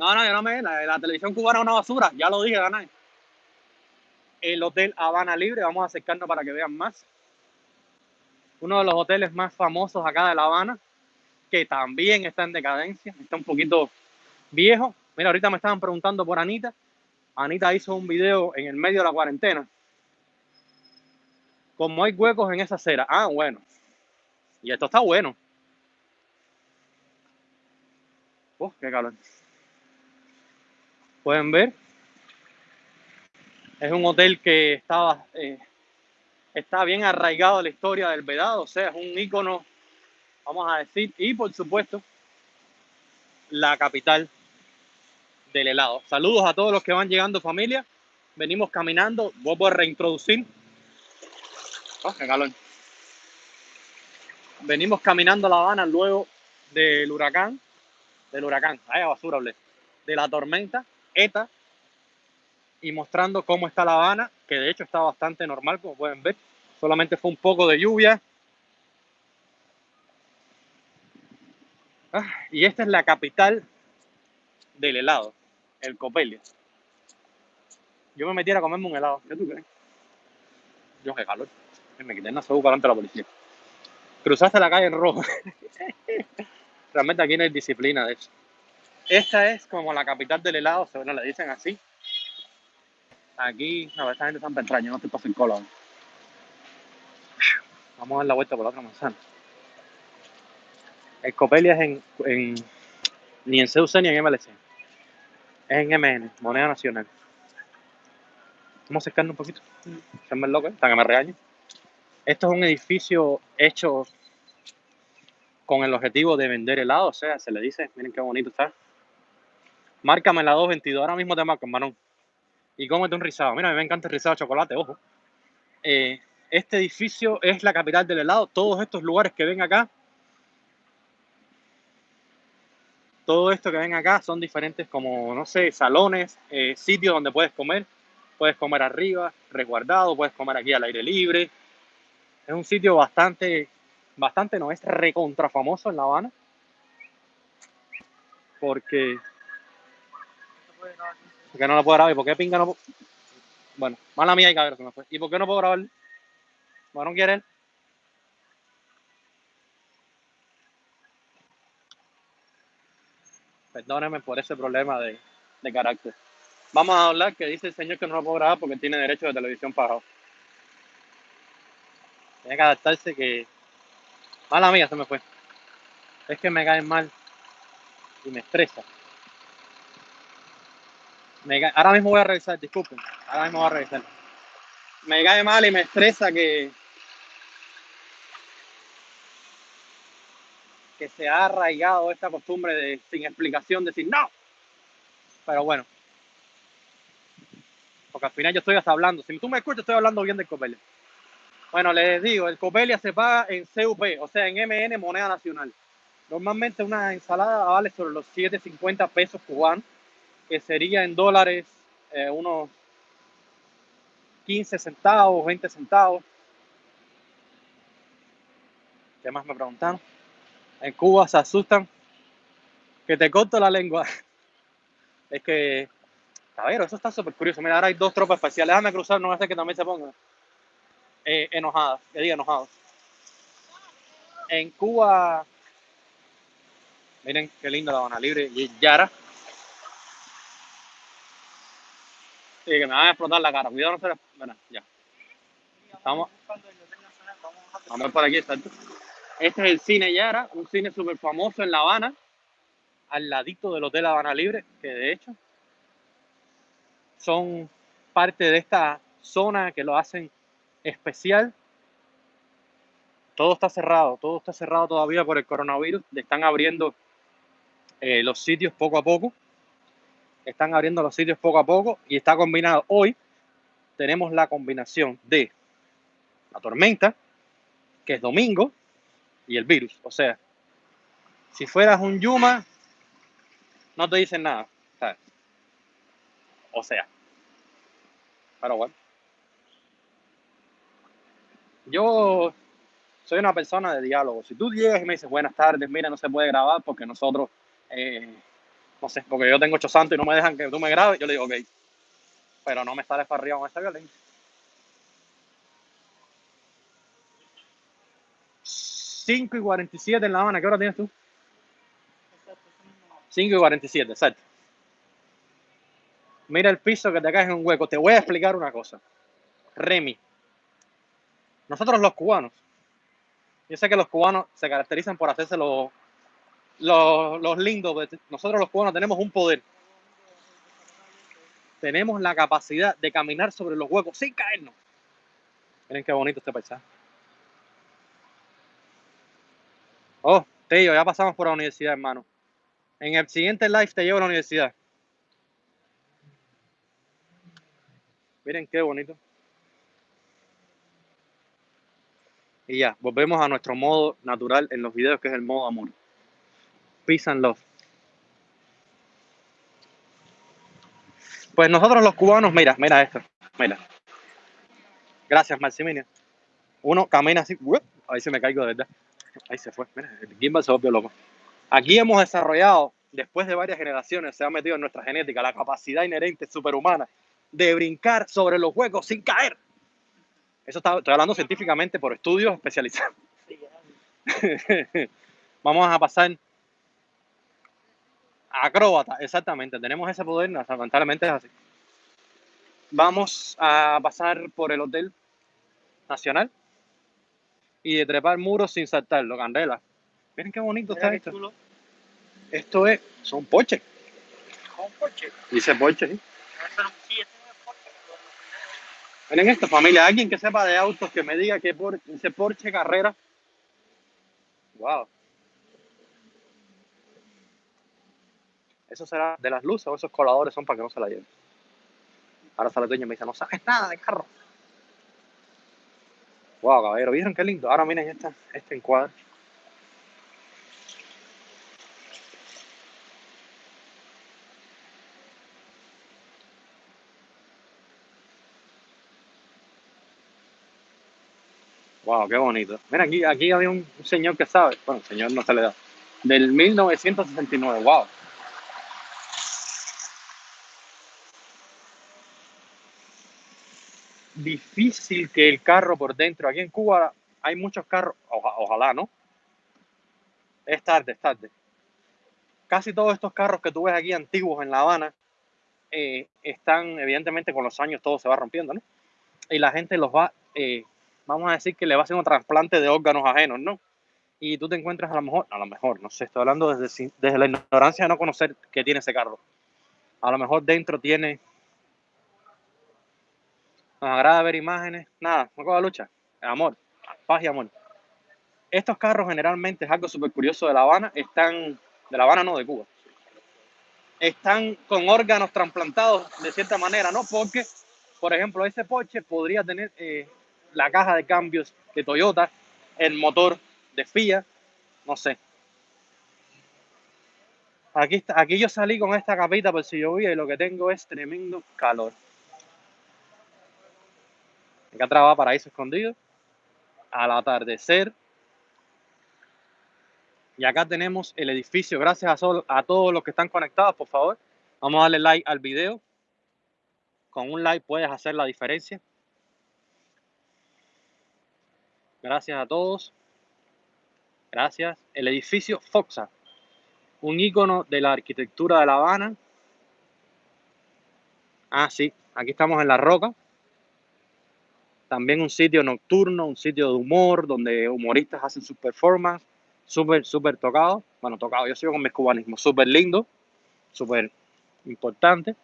No, no, yo no me. La, la televisión cubana es una basura, ya lo dije, gané. El Hotel Habana Libre, vamos a acercarnos para que vean más. Uno de los hoteles más famosos acá de La Habana, que también está en decadencia, está un poquito viejo. Mira, ahorita me estaban preguntando por Anita. Anita hizo un video en el medio de la cuarentena como hay huecos en esa acera. Ah, bueno. Y esto está bueno. Oh, qué calor. Pueden ver. Es un hotel que estaba, eh, está bien arraigado a la historia del Vedado. O sea, es un ícono, vamos a decir. Y por supuesto, la capital del helado. Saludos a todos los que van llegando familia. Venimos caminando. Vuelvo a reintroducir Oh, qué. Venimos caminando a La Habana luego del huracán, del huracán, ay, basura, de la tormenta ETA y mostrando cómo está La Habana, que de hecho está bastante normal, como pueden ver. Solamente fue un poco de lluvia. Ah, y esta es la capital del helado, el Copelia. Yo me metiera a comerme un helado, ¿qué tú crees? Yo qué calor me quité una para ante la policía. Cruzaste la calle en rojo. Realmente aquí no hay disciplina de eso. Esta es como la capital del helado, según le dicen así. Aquí, no, esta gente está entraña, no estoy para cola. Vamos a dar la vuelta por la otra manzana. El Copelia es en, en ni en CUC ni en MLC. Es en MN, moneda nacional. Vamos a acercarnos un poquito. Se me loco, hasta que me regañen. Esto es un edificio hecho con el objetivo de vender helado, o sea, se le dice, miren qué bonito está. Márcame la 222, ahora mismo te marco, hermano. Y cómete un rizado. Mira, a mí me encanta el rizado de chocolate, ojo. Eh, este edificio es la capital del helado. Todos estos lugares que ven acá, todo esto que ven acá son diferentes como, no sé, salones, eh, sitios donde puedes comer. Puedes comer arriba, resguardado, puedes comer aquí al aire libre, es un sitio bastante, bastante, no es recontra famoso en La Habana. Porque. Porque no lo puedo grabar. ¿Y por qué pinga no Bueno, mala mía y cabrón se me fue. ¿Y por qué no puedo grabar? Bueno, no quiere él. Perdóneme por ese problema de, de carácter. Vamos a hablar que dice el señor que no lo puedo grabar porque tiene derecho de televisión pagado. Tiene que adaptarse que... Mala mía, se me fue. Es que me cae mal y me estresa. Ahora mismo voy a revisar, disculpen. Ahora mismo voy a revisar. Me cae mal y me estresa que... que se ha arraigado esta costumbre de sin explicación decir no. Pero bueno. Porque al final yo estoy hasta hablando. Si tú me escuchas, estoy hablando bien del Copelia. Bueno, les digo, el Copelia se paga en CUP, o sea, en MN, moneda nacional. Normalmente una ensalada vale sobre los 7.50 pesos cubanos, que sería en dólares eh, unos 15 centavos, 20 centavos. ¿Qué más me preguntaron? En Cuba se asustan que te corto la lengua. Es que, a ver, eso está súper curioso. Mira, ahora hay dos tropas especiales. Déjame cruzar, no va a que también se pongan eh, enojadas, que diga enojados. En Cuba, miren qué linda la Habana Libre y Yara. Sí, que me van a explotar la cara. Cuidado, no se les... Bueno, ya. Estamos. Vamos a por aquí, exacto. Este es el cine Yara, un cine súper famoso en La Habana, al ladito del Hotel Habana Libre, que de hecho son parte de esta zona que lo hacen especial. Todo está cerrado, todo está cerrado todavía por el coronavirus. Están abriendo eh, los sitios poco a poco. Están abriendo los sitios poco a poco y está combinado. Hoy tenemos la combinación de la tormenta, que es domingo, y el virus. O sea, si fueras un Yuma, no te dicen nada. O sea, pero bueno. Yo soy una persona de diálogo. Si tú llegas y me dices buenas tardes, mira, no se puede grabar porque nosotros, eh, no sé, porque yo tengo ocho santos y no me dejan que tú me grabes, yo le digo, ok. Pero no me sales para arriba con esa violencia. 5 y 47 en La Habana, ¿qué hora tienes tú? 5 y 47, exacto. Mira el piso que te caes en un hueco. Te voy a explicar una cosa. Remy. Nosotros los cubanos, yo sé que los cubanos se caracterizan por hacerse los, los, lindos. Nosotros los cubanos tenemos un poder. Tenemos la capacidad de caminar sobre los huecos sin caernos. Miren qué bonito este paisaje. Oh, tío, ya pasamos por la universidad, hermano. En el siguiente live te llevo a la universidad. Miren qué bonito. Y ya, volvemos a nuestro modo natural en los videos, que es el modo amor. Peace and. Pues nosotros los cubanos, mira, mira esto, mira. Gracias, Maximiliano. Uno camina así, ahí se me caigo de verdad. Ahí se fue, mira, el gimbal se volvió loco. Aquí hemos desarrollado, después de varias generaciones, se ha metido en nuestra genética la capacidad inherente superhumana de brincar sobre los huecos sin caer. Eso está, estoy hablando científicamente por estudios especializados. Vamos a pasar acróbata, exactamente. Tenemos ese poder, lamentablemente es así. Vamos a pasar por el Hotel Nacional y de trepar muros sin saltarlo, candela. Miren qué bonito está esto. Esto es, son Porsche. Dice Porsche, sí. Miren esto, familia, alguien que sepa de autos que me diga que por, ese Porsche Carrera. Wow. Eso será de las luces o esos coladores son para que no se la lleven. Ahora sale el dueño y me dice, no sabes nada de carro. Wow, caballero, ¿vieron qué lindo? Ahora miren esta, este encuadre. Wow, qué bonito. Mira, aquí, aquí había un señor que sabe. Bueno, señor no se le da. Del 1969. Wow. Difícil que el carro por dentro. Aquí en Cuba hay muchos carros. ojalá, ¿no? Es tarde, es tarde. Casi todos estos carros que tú ves aquí antiguos en La Habana eh, están, evidentemente, con los años todo se va rompiendo, ¿no? Y la gente los va eh, vamos a decir que le va a un trasplante de órganos ajenos, ¿no? Y tú te encuentras a lo mejor, a lo mejor, no sé, estoy hablando desde, desde la ignorancia de no conocer que tiene ese carro. A lo mejor dentro tiene... Nos agrada ver imágenes, nada, no la lucha, amor, paz y amor. Estos carros generalmente es algo súper curioso de La Habana, están, de La Habana no, de Cuba, están con órganos trasplantados de cierta manera, ¿no? Porque, por ejemplo, ese Porsche podría tener eh, la caja de cambios de Toyota, el motor de Fiat, no sé. Aquí, está, aquí yo salí con esta capita por si llovía y lo que tengo es tremendo calor. Acá trabaja Paraíso Escondido. Al atardecer. Y acá tenemos el edificio. Gracias a, a todos los que están conectados, por favor. Vamos a darle like al video. Con un like puedes hacer la diferencia. Gracias a todos. Gracias. El edificio Foxa, un icono de la arquitectura de La Habana. Ah, sí, aquí estamos en La Roca. También un sitio nocturno, un sitio de humor, donde humoristas hacen sus performances. Súper, súper tocado. Bueno, tocado, yo sigo con mis cubanismos. Súper lindo, súper importante.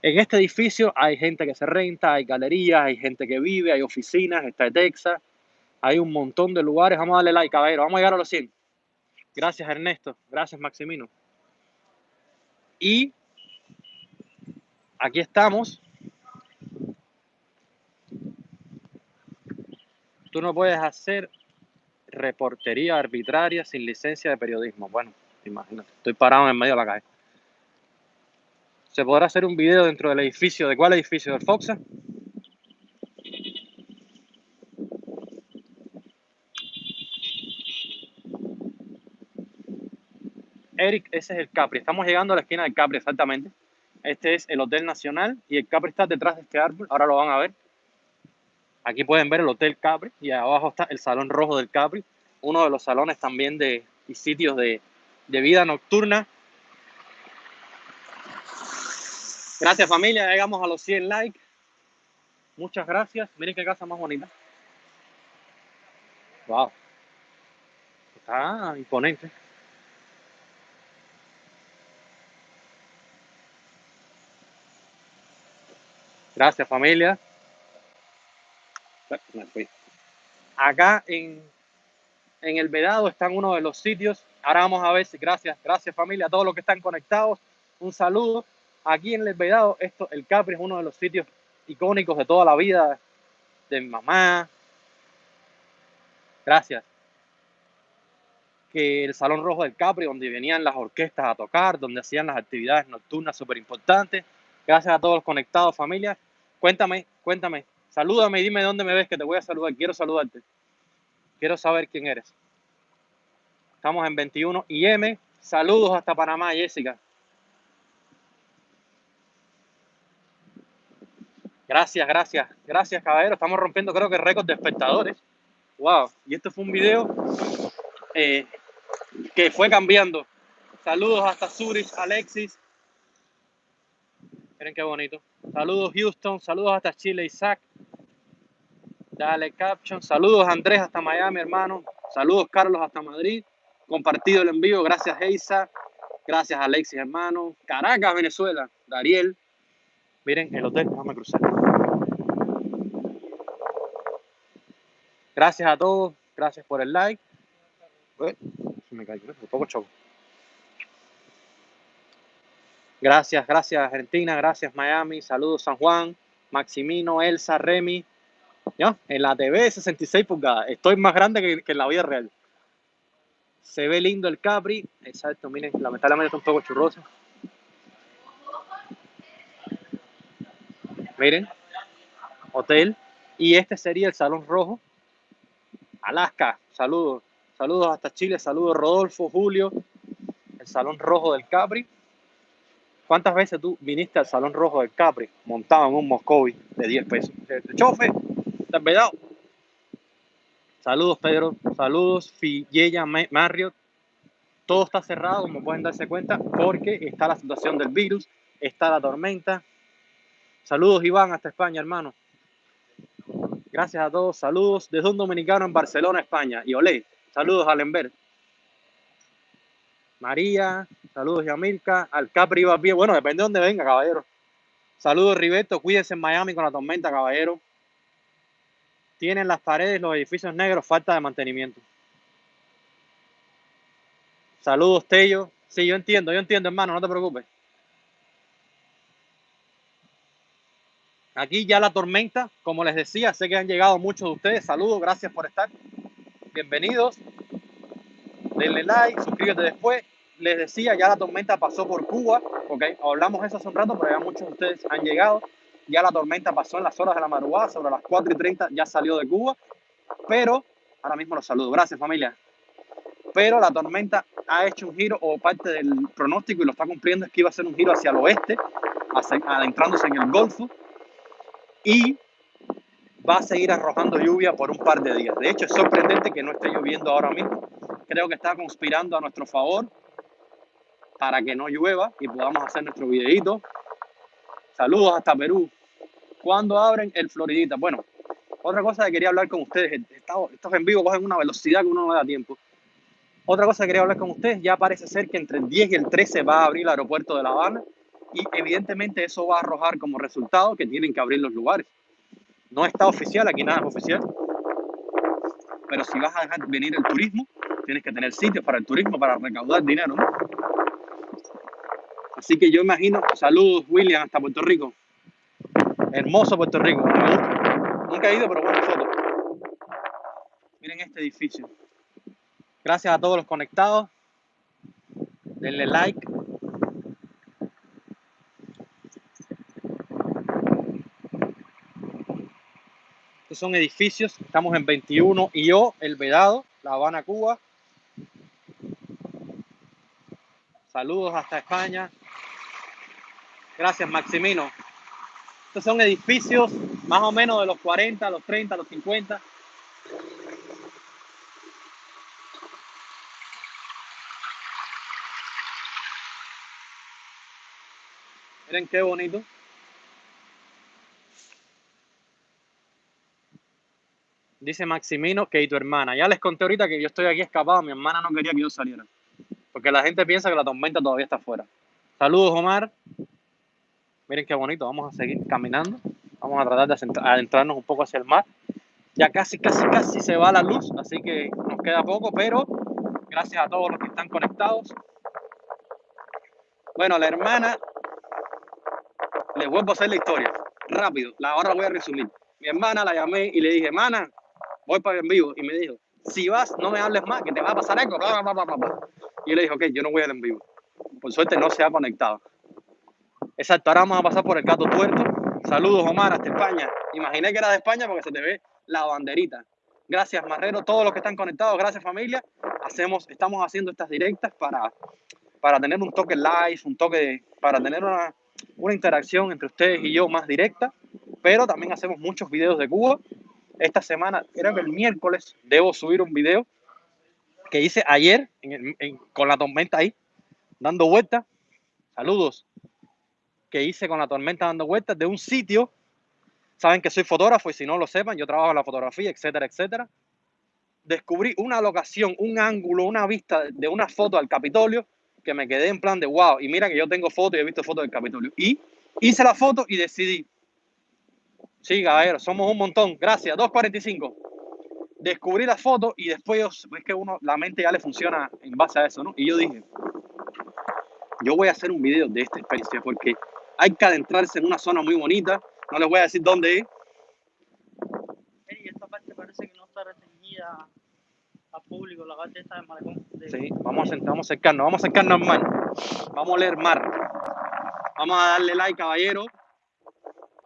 En este edificio hay gente que se renta, hay galerías, hay gente que vive, hay oficinas, está Texas hay un montón de lugares. Vamos a darle like, caballero. Vamos a llegar a los 100. Gracias, Ernesto. Gracias, Maximino. Y aquí estamos. Tú no puedes hacer reportería arbitraria sin licencia de periodismo. Bueno, imagínate, estoy parado en medio de la calle. ¿Se podrá hacer un video dentro del edificio? ¿De cuál edificio? ¿Del Foxa? Eric, ese es el Capri. Estamos llegando a la esquina del Capri, exactamente. Este es el Hotel Nacional y el Capri está detrás de este árbol. Ahora lo van a ver. Aquí pueden ver el Hotel Capri y abajo está el Salón Rojo del Capri, uno de los salones también de y sitios de, de vida nocturna. Gracias familia, llegamos a los 100 likes. Muchas gracias. Miren qué casa más bonita. Wow. Está imponente. Gracias familia. Acá en, en el Vedado están uno de los sitios. Ahora vamos a ver si, gracias, gracias familia, a todos los que están conectados. Un saludo. Aquí en el Vedado, esto, el Capri es uno de los sitios icónicos de toda la vida de mi mamá. Gracias. Que el Salón Rojo del Capri, donde venían las orquestas a tocar, donde hacían las actividades nocturnas súper importantes. Gracias a todos los conectados, familia. Cuéntame, cuéntame, Salúdame y dime dónde me ves que te voy a saludar. Quiero saludarte. Quiero saber quién eres. Estamos en 21 IM. Saludos hasta Panamá, Jessica. Gracias, gracias. Gracias, caballero. Estamos rompiendo creo que récord de espectadores. Wow. Y esto fue un video eh, que fue cambiando. Saludos hasta Zurich, Alexis. Miren qué bonito. Saludos Houston, saludos hasta Chile, Isaac. Dale caption. Saludos Andrés hasta Miami, hermano. Saludos Carlos hasta Madrid. Compartido el envío. Gracias Eisa. Gracias Alexis, hermano. Caracas, Venezuela. Dariel. Miren el hotel. Déjame cruzar. Gracias a todos. Gracias por el like. se me cayó. Un poco choco. Gracias, gracias Argentina, gracias Miami, saludos San Juan, Maximino, Elsa, Remy. ¿Ya? En la TV 66 pulgadas, estoy más grande que, en la vida real. Se ve lindo el Capri, exacto, miren, lamentablemente está un poco churroso. Miren, hotel. Y este sería el Salón Rojo. Alaska, saludos. Saludos hasta Chile, saludos Rodolfo, Julio. El Salón Rojo del Capri. ¿Cuántas veces tú viniste al Salón Rojo del Capri montado en un Moscovi de 10 pesos? Chofe, verdad. Saludos, Pedro. Saludos, Filleya, Marriott. Todo está cerrado, como pueden darse cuenta, porque está la situación del virus, está la tormenta. Saludos, Iván, hasta España, hermano. Gracias a todos. Saludos desde un dominicano en Barcelona, España. Y olé. Saludos, Alenber. María, saludos Yamilka, al Capri iba bien, bueno, depende de dónde venga, caballero. Saludos Ribeto, cuídense en Miami con la tormenta, caballero. Tienen las paredes, los edificios negros, falta de mantenimiento. Saludos, Tello. Sí, yo entiendo, yo entiendo, hermano, no te preocupes. Aquí ya la tormenta, como les decía, sé que han llegado muchos de ustedes. Saludos, gracias por estar. Bienvenidos. Denle like, suscríbete después les decía, ya la tormenta pasó por Cuba, ok, hablamos eso hace un rato, pero ya muchos de ustedes han llegado, ya la tormenta pasó en las horas de la madrugada, sobre las 4 y 30 ya salió de Cuba, pero ahora mismo los saludo, gracias familia, pero la tormenta ha hecho un giro o parte del pronóstico y lo está cumpliendo es que iba a ser un giro hacia el oeste, adentrándose en el Golfo y va a seguir arrojando lluvia por un par de días. De hecho, es sorprendente que no esté lloviendo ahora mismo. Creo que está conspirando a nuestro favor para que no llueva y podamos hacer nuestro videito. Saludos hasta Perú. ¿Cuándo abren el Floridita? Bueno, otra cosa que quería hablar con ustedes, estos, en vivo cogen una velocidad que uno no da tiempo. Otra cosa que quería hablar con ustedes, ya parece ser que entre el 10 y el 13 va a abrir el aeropuerto de La Habana y evidentemente eso va a arrojar como resultado que tienen que abrir los lugares. No está oficial, aquí nada es oficial, pero si vas a dejar venir el turismo, tienes que tener sitios para el turismo, para recaudar dinero. Así que yo imagino, saludos William hasta Puerto Rico. Hermoso Puerto Rico, Nunca he ido, pero buena foto. Miren este edificio. Gracias a todos los conectados. Denle like. Estos son edificios. Estamos en 21 y yo, El Vedado, La Habana, Cuba. Saludos hasta España. Gracias, Maximino. Estos son edificios más o menos de los 40, los 30, los 50. Miren qué bonito. Dice Maximino que y tu hermana. Ya les conté ahorita que yo estoy aquí escapado. Mi hermana no quería que yo saliera. Porque la gente piensa que la tormenta todavía está afuera. Saludos, Omar. Miren qué bonito. Vamos a seguir caminando. Vamos a tratar de adentrarnos un poco hacia el mar. Ya casi, casi, casi se va la luz, así que nos queda poco, pero gracias a todos los que están conectados. Bueno, la hermana, les vuelvo a hacer la historia, rápido, la ahora voy a resumir. Mi hermana la llamé y le dije, hermana, voy para en vivo. Y me dijo, si vas, no me hables más, que te va a pasar algo. Y yo le dije, ok, yo no voy al en vivo. Por suerte no se ha conectado. Exacto, ahora vamos a pasar por el gato tuerto. Saludos, Omar, hasta España. Imaginé que era de España porque se te ve la banderita. Gracias, Marrero, todos los que están conectados. Gracias, familia. Hacemos, estamos haciendo estas directas para, para tener un toque live, un toque para tener una, una interacción entre ustedes y yo más directa. Pero también hacemos muchos videos de Cuba. Esta semana, creo que el miércoles, debo subir un video que hice ayer con la tormenta ahí, dando vueltas. Saludos. Que hice con la tormenta dando vueltas de un sitio. Saben que soy fotógrafo y si no lo sepan, yo trabajo en la fotografía, etcétera, etcétera. Descubrí una locación, un ángulo, una vista de una foto al Capitolio que me quedé en plan de wow. Y mira que yo tengo fotos y he visto fotos del Capitolio. Y hice la foto y decidí. Sí, caballero, somos un montón. Gracias. 245 descubrí la foto y después es que uno, la mente ya le funciona en base a eso, ¿no? Y yo dije, yo voy a hacer un video de esta experiencia porque hay que adentrarse en una zona muy bonita. No les voy a decir dónde es. Y esta parte parece que no está restringida al público, la parte está de malecón. Sí, vamos a, vamos a acercarnos, vamos a acercarnos al mar. Vamos a leer mar. Vamos a darle like, caballero.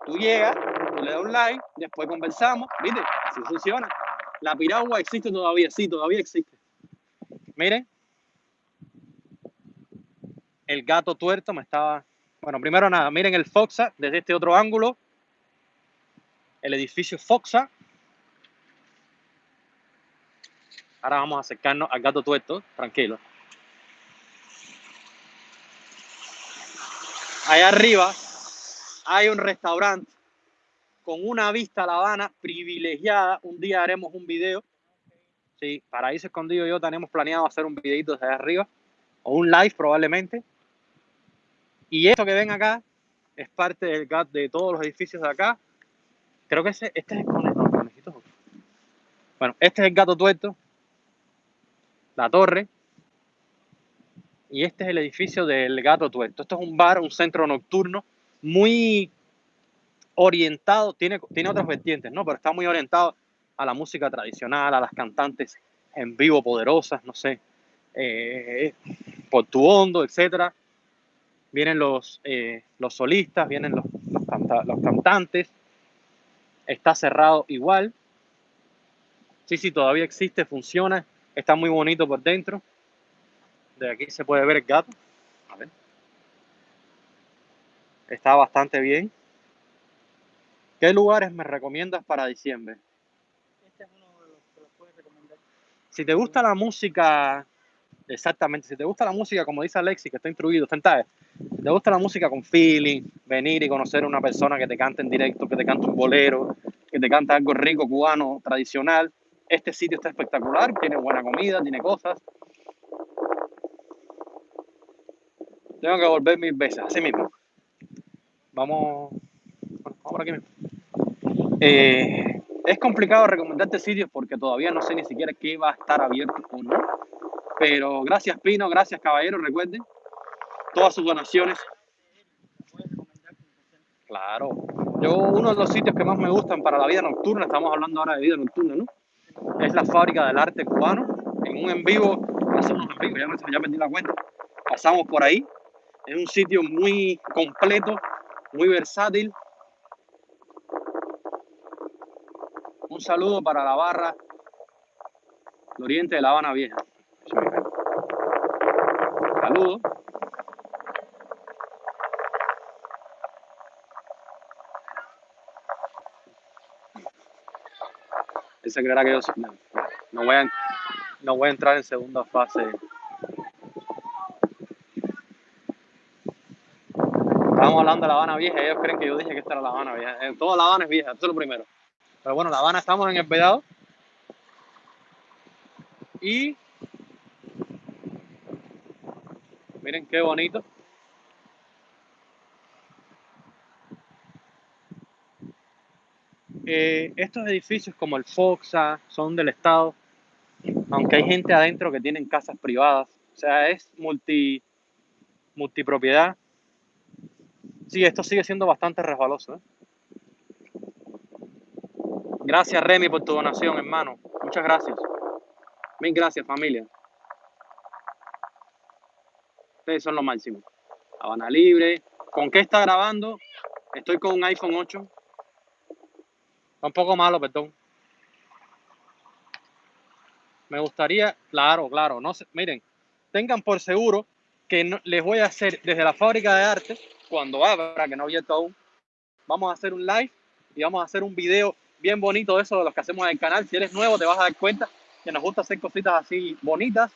Tú llegas, tú le das un like, después conversamos, ¿viste? Así funciona. La piragua existe todavía, sí, todavía existe. Miren. El gato tuerto me estaba... Bueno, primero nada, miren el Foxa desde este otro ángulo. El edificio Foxa. Ahora vamos a acercarnos al gato tuerto, tranquilo. Allá arriba hay un restaurante con una vista a La Habana privilegiada. Un día haremos un video. Sí, Paraíso Escondido y yo tenemos planeado hacer un videito desde arriba o un live probablemente. Y esto que ven acá es parte del GAT de todos los edificios de acá. Creo que ese, este es el conejo. Bueno, este es el gato tuerto, la torre, y este es el edificio del gato tuerto. Esto es un bar, un centro nocturno muy orientado, tiene, tiene otras vertientes, ¿no? Pero está muy orientado a la música tradicional, a las cantantes en vivo poderosas, no sé, eh, por tu hondo, etcétera. Vienen los, eh, los solistas, vienen los, los, cantantes. Está cerrado igual. Sí, sí, todavía existe, funciona. Está muy bonito por dentro. De aquí se puede ver el gato. A ver. Está bastante bien. ¿Qué lugares me recomiendas para diciembre? Este es uno de los que los puedes recomendar. Si te gusta la música, exactamente, si te gusta la música, como dice Alexi, que está instruido, está en TAE, si te gusta la música con feeling, venir y conocer a una persona que te cante en directo, que te cante un bolero, que te cante algo rico, cubano, tradicional, este sitio está espectacular, tiene buena comida, tiene cosas. Tengo que volver mil veces, así mismo. Vamos, vamos por aquí mismo. Eh, es complicado recomendarte sitios porque todavía no sé ni siquiera qué va a estar abierto o no. Pero gracias Pino, gracias Caballero, recuerden. Todas sus donaciones. Claro. Yo, uno de los sitios que más me gustan para la vida nocturna, estamos hablando ahora de vida nocturna, ¿no? Es la fábrica del arte cubano. En un en vivo, hacemos en vivo, ya, me- ya perdí la cuenta. Pasamos por ahí. Es un sitio muy completo, muy versátil. Un saludo para la barra del oriente de La Habana Vieja. Eso me encanta. Saludos. Se creerá que yo no, voy a, no voy a entrar en segunda fase. Estábamos hablando de La Habana Vieja ellos creen que yo dije que esta era La Habana Vieja. Eh, toda La Habana es vieja, eso es lo primero. Pero bueno, La Habana estamos en el Vedado. Y miren qué bonito. Eh, estos edificios como el Foxa son del Estado, aunque hay gente adentro que tienen casas privadas. O sea, es multi, multipropiedad. Sí, esto sigue siendo bastante resbaloso. ¿eh? Gracias, Remy, por tu donación, hermano. Muchas gracias. Mil gracias, familia. Ustedes son lo máximo. Habana Libre. ¿Con qué está grabando? Estoy con un iPhone 8. Está un poco malo, perdón. Me gustaría, claro, claro, no sé, miren, tengan por seguro que les voy a hacer desde la fábrica de arte, cuando abra, que no abierto aún, vamos a hacer un live y vamos a hacer un video bien bonito de eso, de los que hacemos en el canal. Si eres nuevo, te vas a dar cuenta que nos gusta hacer cositas así bonitas.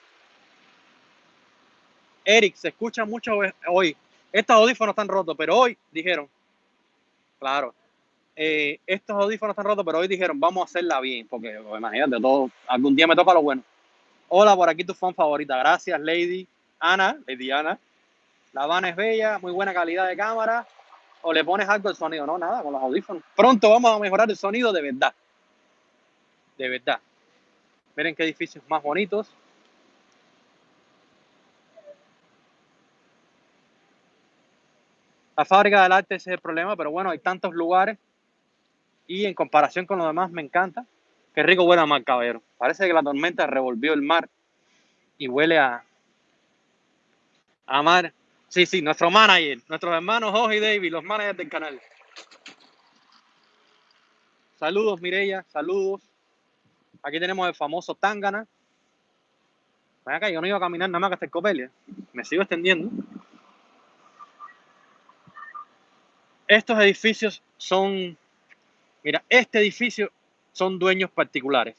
Eric, se escucha mucho hoy. Estos audífonos están rotos, pero hoy dijeron, claro, eh, estos audífonos están rotos, pero hoy dijeron, vamos a hacerla bien, porque pues, imagínate, todo, algún día me toca lo bueno. Hola, por aquí tu fan favorita. Gracias, Lady Ana, Lady Ana. La Habana es bella, muy buena calidad de cámara. O le pones algo al sonido, no, nada, con los audífonos. Pronto vamos a mejorar el sonido de verdad. De verdad. Miren qué edificios más bonitos. La fábrica del arte ese es el problema, pero bueno, hay tantos lugares y en comparación con los demás me encanta. Qué rico huele a mar, caballero. Parece que la tormenta revolvió el mar y huele a, a mar. Sí, sí, nuestro manager, nuestros hermanos Jorge y David, los managers del canal. Saludos, Mireya, saludos. Aquí tenemos el famoso Tangana. Ven acá, yo no iba a caminar nada más que hasta el Copelia. Me sigo extendiendo. Estos edificios son, mira, este edificio son dueños particulares.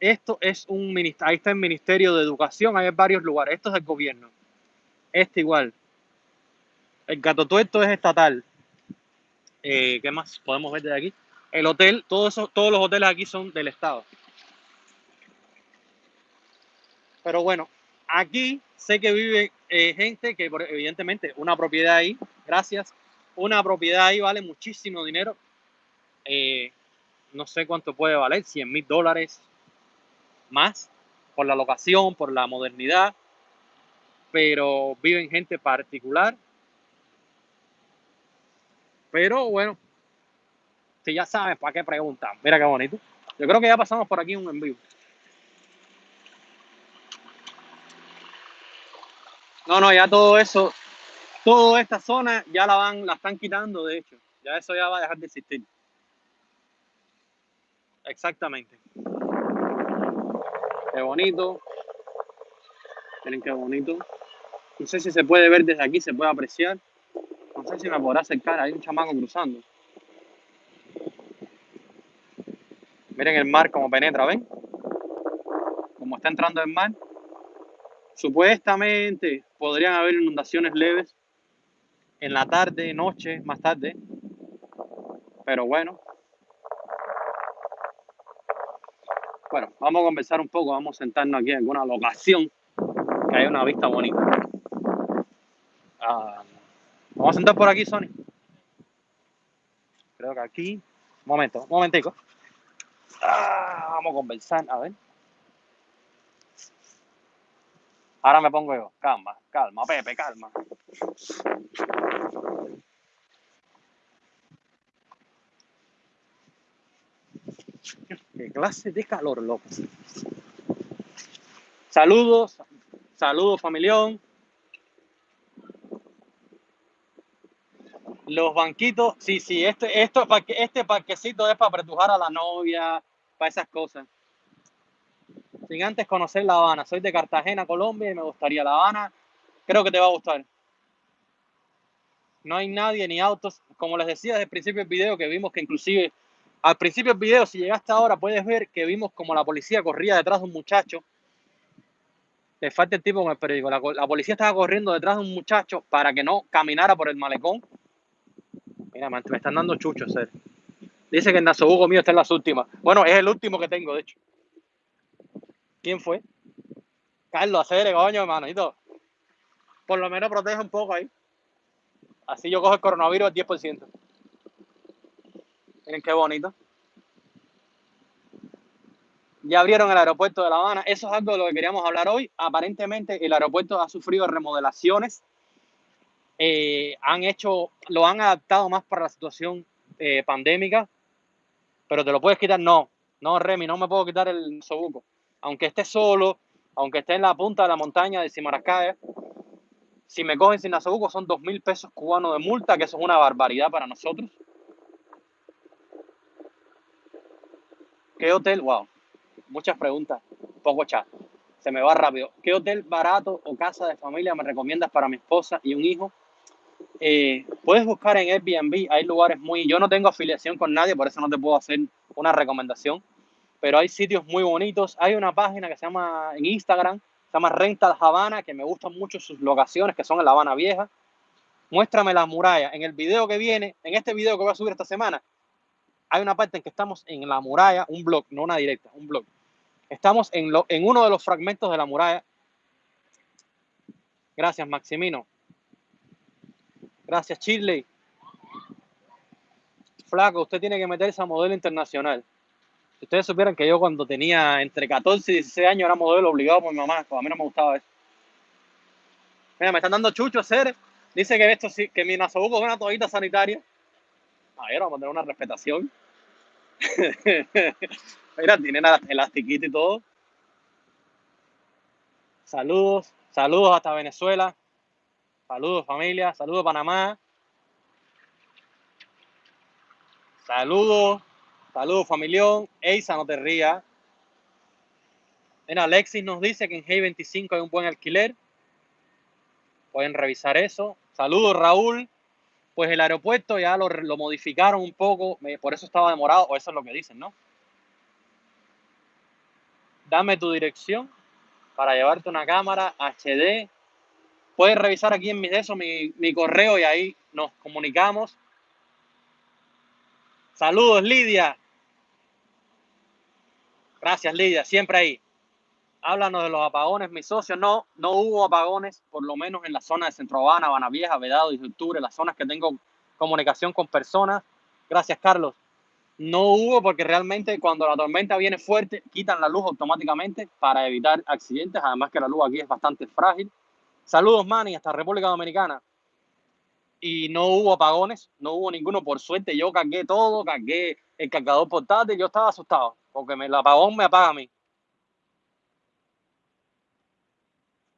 Esto es un ministerio, ahí está el Ministerio de Educación, hay varios lugares. Esto es el gobierno. Este igual. El Gato Tuerto es estatal. Eh, ¿Qué más podemos ver de aquí? El hotel, todos, esos, todos los hoteles aquí son del Estado. Pero bueno, aquí sé que vive eh, gente que evidentemente una propiedad ahí, gracias, una propiedad ahí vale muchísimo dinero. Eh, no sé cuánto puede valer, 100 mil dólares más por la locación, por la modernidad, pero viven gente particular. Pero bueno, si ya sabes, ¿para qué preguntan? Mira qué bonito. Yo creo que ya pasamos por aquí un en vivo. No, no, ya todo eso, toda esta zona ya la van, la están quitando, de hecho. Ya eso ya va a dejar de existir. Exactamente. Qué bonito. Miren qué bonito. No sé si se puede ver desde aquí, se puede apreciar. No sé si me podrá acercar. Hay un chamaco cruzando. Miren el mar como penetra, ¿ven? Como está entrando el mar. Supuestamente podrían haber inundaciones leves en la tarde, noche, más tarde. Pero bueno. Bueno, vamos a conversar un poco, vamos a sentarnos aquí en alguna locación que haya una vista bonita. Ah, vamos a sentar por aquí, Sony. Creo que aquí. Un momento, un momentico. Ah, vamos a conversar, a ver. Ahora me pongo yo. Calma, calma, Pepe, calma. Qué clase de calor, loco. Saludos, saludos, familión. Los banquitos, sí, sí, este, esto, este parquecito es para apretujar a la novia, para esas cosas. Sin antes conocer La Habana. Soy de Cartagena, Colombia, y me gustaría La Habana. Creo que te va a gustar. No hay nadie ni autos. Como les decía desde el principio del video, que vimos que inclusive al principio del video, si llegaste ahora, puedes ver que vimos como la policía corría detrás de un muchacho. Le falta el tipo con el periódico. La, policía estaba corriendo detrás de un muchacho para que no caminara por el malecón. Mira, man, me están dando chuchos, ser. Dice que el nasobuco mío está en las últimas. Bueno, es el último que tengo, de hecho. ¿Quién fue? Carlos, hacer coño, hermanito. Por lo menos protege un poco ahí. Así yo cojo el coronavirus al 10%. Miren qué bonito. Ya abrieron el aeropuerto de La Habana. Eso es algo de lo que queríamos hablar hoy. Aparentemente el aeropuerto ha sufrido remodelaciones. Eh, han hecho, lo han adaptado más para la situación eh, pandémica. Pero te lo puedes quitar, no. No, Remy, no me puedo quitar el sobuco. Aunque esté solo, aunque esté en la punta de la montaña de Simaracaya, si me cogen sin nasobuco son dos mil pesos cubanos de multa, que eso es una barbaridad para nosotros. ¿Qué hotel? Wow, muchas preguntas, poco chat. Se me va rápido. ¿Qué hotel barato o casa de familia me recomiendas para mi esposa y un hijo? Eh, puedes buscar en Airbnb, hay lugares muy... Yo no tengo afiliación con nadie, por eso no te puedo hacer una recomendación, pero hay sitios muy bonitos. Hay una página que se llama en Instagram, se llama Rental Habana, que me gustan mucho sus locaciones, que son en La Habana Vieja. Muéstrame las murallas. En el video que viene, en este video que voy a subir esta semana, hay una parte en que estamos en la muralla, un blog, no una directa, un blog. Estamos en, uno de los fragmentos de la muralla. Gracias, Maximino. Gracias, Chile. Flaco, usted tiene que meterse a modelo internacional. Si ustedes supieran que yo cuando tenía entre 14 y 16 años era modelo obligado por mi mamá, pues a mí no me gustaba eso. Mira, me están dando chucho hacer. Dice que esto sí, que mi nasobuco es una toallita sanitaria. A ver, vamos a tener una respetación. Mira, tiene la elastiquita y todo. Saludos, saludos hasta Venezuela. Saludos familia, saludos Panamá. Saludos, saludos familión. Eisa, no te rías. Mira, Alexis nos dice que en G25 hay un buen alquiler. Pueden revisar eso. Saludos Raúl. Pues el aeropuerto ya lo, lo modificaron un poco, por eso estaba demorado, o eso es lo que dicen, ¿no? Dame tu dirección para llevarte una cámara HD. Puedes revisar aquí en eso mi, mi correo y ahí nos comunicamos. Saludos, Lidia. Gracias, Lidia, siempre ahí. Háblanos de los apagones, mis socios. No, no hubo apagones, por lo menos en la zona de Centro Habana, Habana Vieja, Vedado y Octubre, las zonas que tengo comunicación con personas. Gracias, Carlos. No hubo porque realmente cuando la tormenta viene fuerte, quitan la luz automáticamente para evitar accidentes. Además que la luz aquí es bastante frágil. Saludos, Manny, hasta República Dominicana. Y no hubo apagones, no hubo ninguno. Por suerte, yo cargué todo, cargué el cargador portátil. Yo estaba asustado porque me, el apagón me apaga a mí.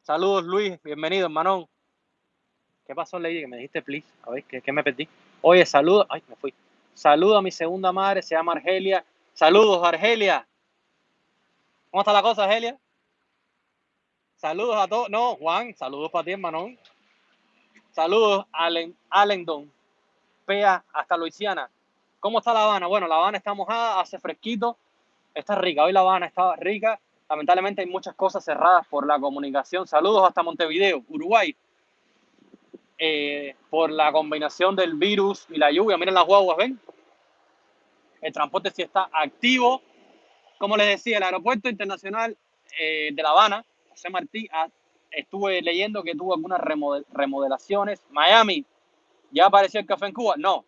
Saludos, Luis. Bienvenido, hermanón. ¿Qué pasó, Lady? Que me dijiste, please. A ver, ¿qué, me perdí? Oye, saludos. Ay, me fui. Saludo a mi segunda madre, se llama Argelia. Saludos, Argelia. ¿Cómo está la cosa, Argelia? Saludos a todos. No, Juan, saludos para ti, hermanón. Saludos, Allen, Allendon. Pea, hasta Luisiana. ¿Cómo está La Habana? Bueno, La Habana está mojada, hace fresquito. Está rica. Hoy La Habana está rica. Lamentablemente hay muchas cosas cerradas por la comunicación. Saludos hasta Montevideo, Uruguay. Eh, por la combinación del virus y la lluvia. Miren las guaguas, ¿ven? El transporte sí está activo. Como les decía, el aeropuerto internacional eh, de La Habana, José Martí, ah, estuve leyendo que tuvo algunas remodel- remodelaciones. Miami, ¿ya apareció el café en Cuba? No.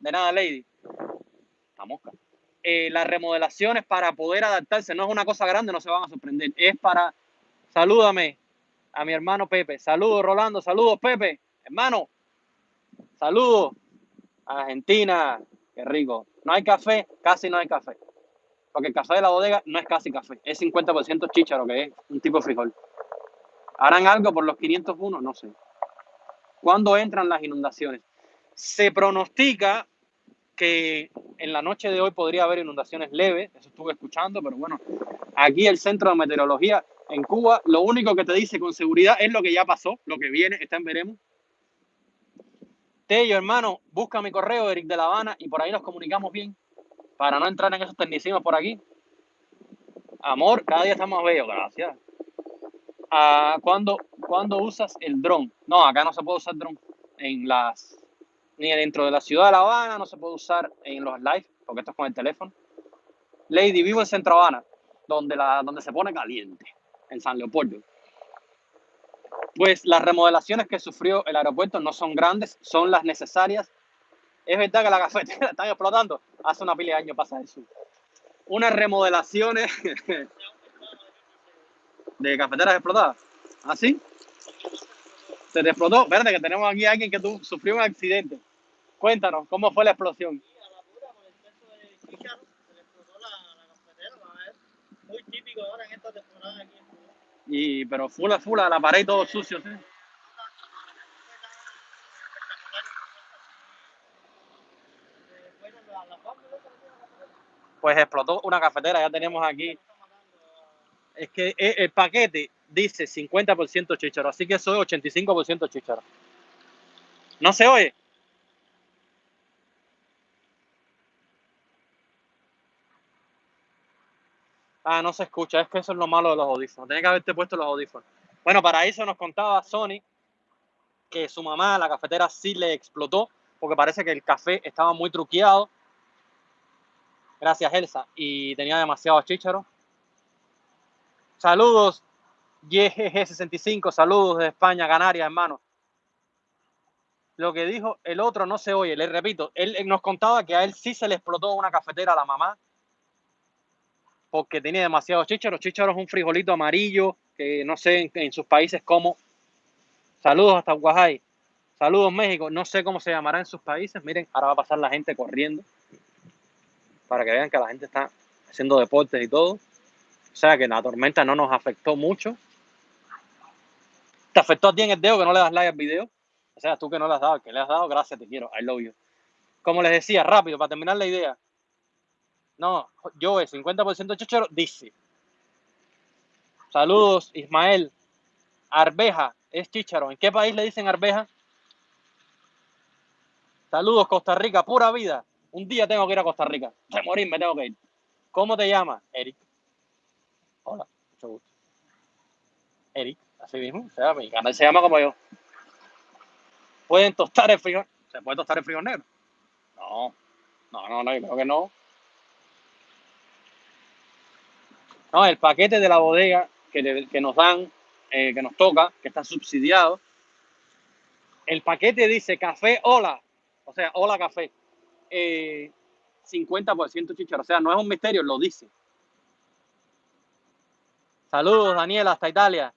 De nada, Lady. La mosca. Eh, las remodelaciones para poder adaptarse no es una cosa grande, no se van a sorprender. Es para Salúdame a mi hermano Pepe. Saludos, Rolando. Saludos, Pepe. Hermano. Saludos. Argentina. Qué rico. No hay café, casi no hay café. Porque el café de la bodega no es casi café. Es 50% chícharo, que es un tipo de frijol. ¿Harán algo por los 501? No sé. ¿Cuándo entran las inundaciones? Se pronostica que en la noche de hoy podría haber inundaciones leves, eso estuve escuchando, pero bueno, aquí el Centro de Meteorología en Cuba, lo único que te dice con seguridad es lo que ya pasó, lo que viene, está en veremos. Tello, hermano, busca mi correo, Eric de La Habana, y por ahí nos comunicamos bien, para no entrar en esos tecnicismos por aquí. Amor, cada día está más bello, gracias. Ah, ¿cuándo, ¿Cuándo usas el dron? No, acá no se puede usar dron. En las, ni dentro de la ciudad de La Habana, no se puede usar en los live, porque esto es con el teléfono. Lady, vivo en Centro Habana, donde, la, donde se pone caliente, en San Leopoldo. Pues las remodelaciones que sufrió el aeropuerto no son grandes, son las necesarias. Es verdad que la cafetera está explotando. Hace una pila de años pasa eso. Unas remodelaciones de cafeteras explotadas. ¿Así? Se te explotó. Verde, que tenemos aquí a alguien que tu, sufrió un accidente. Cuéntanos, ¿cómo fue la explosión? Y a la pura, por exceso de chícharo, se le explotó la, la cafetera, va a ver. Muy típico ahora en esta temporada aquí. Y, pero fula, fula, la pared todo sucio, ¿sí? Eh, bueno, la, la fábrica esa que tiene la cafetera, Pues explotó una cafetera, ya tenemos aquí. a- Es que e- el paquete dice 50% chícharo, así que eso es 85% chícharo. ¿No se oye? Ah, no se escucha, es que eso es lo malo de los audífonos. Tenía que haberte puesto los audífonos. Bueno, para eso nos contaba Sony que su mamá, la cafetera, sí le explotó, porque parece que el café estaba muy truqueado. Gracias, Elsa. Y tenía demasiado chícharo. Saludos, YGG65, saludos de España, Canarias, hermano. Lo que dijo el otro no se oye, le repito, él, nos contaba que a él sí se le explotó una cafetera a la mamá porque tenía demasiado chícharo. Chícharo es un frijolito amarillo que no sé en, en sus países cómo. Saludos hasta Guajay. Saludos México. No sé cómo se llamará en sus países. Miren, ahora va a pasar la gente corriendo para que vean que la gente está haciendo deportes y todo. O sea que la tormenta no nos afectó mucho. ¿Te afectó a ti en el dedo que no le das like al video? O sea, tú que no le has dado, que le has dado, gracias, te quiero, I love you. Como les decía, rápido, para terminar la idea. No, yo es 50% chichero, dice. Saludos, Ismael. Arveja es chícharo. ¿En qué país le dicen arveja? Saludos, Costa Rica, pura vida. Un día tengo que ir a Costa Rica. De morir me tengo que ir. ¿Cómo te llamas? Eric. Hola, mucho gusto. Eric, así mismo. Mi canal se llama como yo. ¿Pueden tostar el frijol? ¿Se puede tostar el frijol negro? No, no, no, no, yo creo que no. No, el paquete de la bodega que, que nos dan, eh, que nos toca, que está subsidiado, el paquete dice café hola, o sea, hola café, eh, 50% chicharo, o sea, no es un misterio, lo dice. Saludos, Daniel, hasta Italia.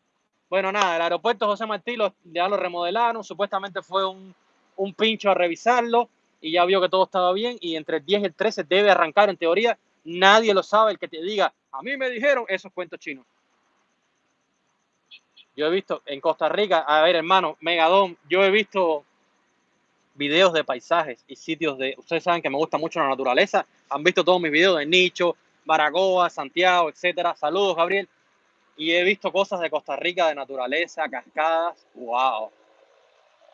Bueno, nada, el aeropuerto José Martí lo, ya lo remodelaron, supuestamente fue un, un pincho a revisarlo y ya vio que todo estaba bien y entre el 10 y el 13 debe arrancar en teoría. Nadie lo sabe, el que te diga, a mí me dijeron esos cuentos chinos. Yo he visto en Costa Rica, a ver hermano, Megadón, yo he visto videos de paisajes y sitios de, ustedes saben que me gusta mucho la naturaleza, han visto todos mis videos de Nicho, Baracoa, Santiago, etcétera. Saludos, Gabriel. Y he visto cosas de Costa Rica, de naturaleza, cascadas. ¡Wow!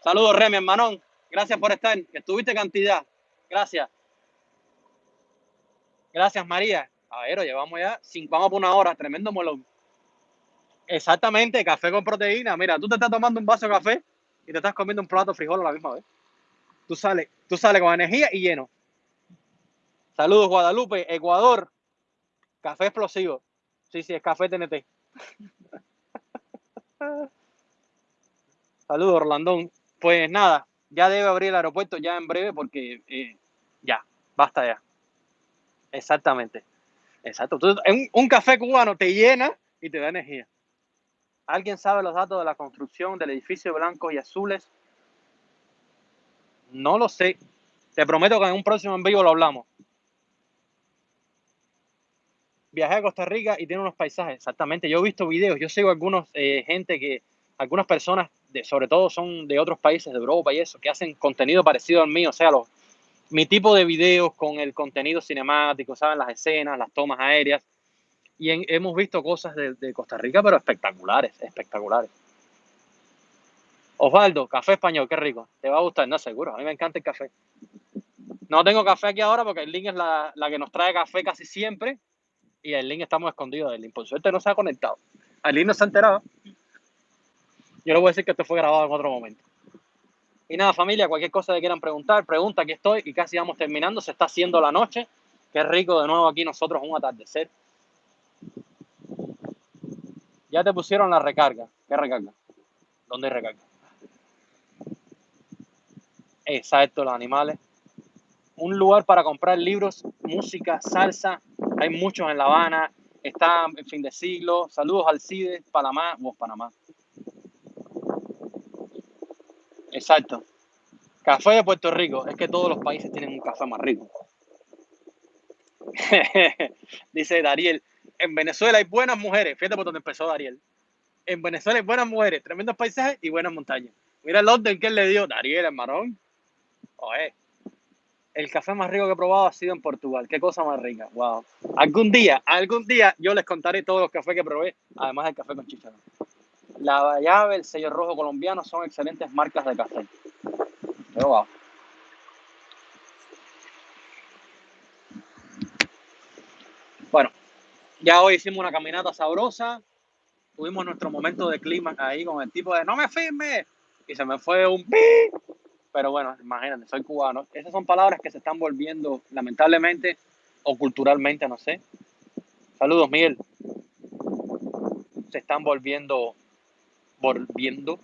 Saludos, Remy, hermanón. Gracias por estar. Estuviste cantidad. Gracias. Gracias, María. A ver, llevamos ya cinco, vamos por una hora. Tremendo molón. Exactamente, café con proteína. Mira, tú te estás tomando un vaso de café y te estás comiendo un plato de frijol a la misma vez. Tú sales, tú sales con energía y lleno. Saludos, Guadalupe, Ecuador. Café explosivo. Sí, sí, es café TNT. Saludos, Orlandón. Pues nada, ya debe abrir el aeropuerto ya en breve porque eh, ya, basta ya. Exactamente. Exacto. Tú- un, un café cubano te llena y te da energía. ¿Alguien sabe los datos de la construcción del edificio blancos y azules? No lo sé. Te prometo que en un próximo en vivo lo hablamos. Viajé a Costa Rica y tiene unos paisajes. Exactamente. Yo he visto videos. Yo sigo algunos eh, gente que, algunas personas, sobre todo son de otros países de Europa y eso, que hacen contenido parecido al mío. O sea, los, mi tipo de videos con el contenido cinemático, ¿saben? Las escenas, las tomas aéreas. Y hemos visto cosas de, de Costa Rica, pero espectaculares, espectaculares. Osvaldo, café español, qué rico. ¿Te va a gustar? No, seguro. A mí me encanta el café. No tengo café aquí ahora porque link es la, la que nos trae café casi siempre. Y link estamos escondidos link. Por suerte no se ha conectado. Link no se ha enterado. Yo le voy a decir que esto fue grabado en otro momento. Y nada, familia, cualquier cosa que quieran preguntar, pregunta, aquí estoy y casi vamos terminando. Se está haciendo la noche. Qué rico de nuevo aquí nosotros un atardecer. Ya te pusieron la recarga. ¿Qué recarga? ¿Dónde hay recarga? Exacto, los animales. Un lugar para comprar libros, música, salsa. Hay muchos en La Habana. Está en fin de siglo. Saludos al CIDE, Panamá. Vos, Panamá. Exacto. Café de Puerto Rico. Es que todos los países tienen un café más rico. Dice Dariel. En Venezuela hay buenas mujeres. Fíjate por dónde empezó Dariel. En Venezuela hay buenas mujeres, tremendos paisajes y buenas montañas. Mira el orden que él le dio. Dariel, el marón. Oye. El café más rico que he probado ha sido en Portugal. Qué cosa más rica. Wow. Algún día, algún día yo les contaré todos los cafés que probé, además del café con chicharrón. La llave, el sello rojo colombiano son excelentes marcas de café. Pero wow. Bueno, ya hoy hicimos una caminata sabrosa. Tuvimos nuestro momento de clima ahí con el tipo de no me firme. Y se me fue un pi. Pero bueno, imagínate, soy cubano. Esas son palabras que se están volviendo, lamentablemente, o culturalmente, no sé. Saludos, Miguel. Se están volviendo, volviendo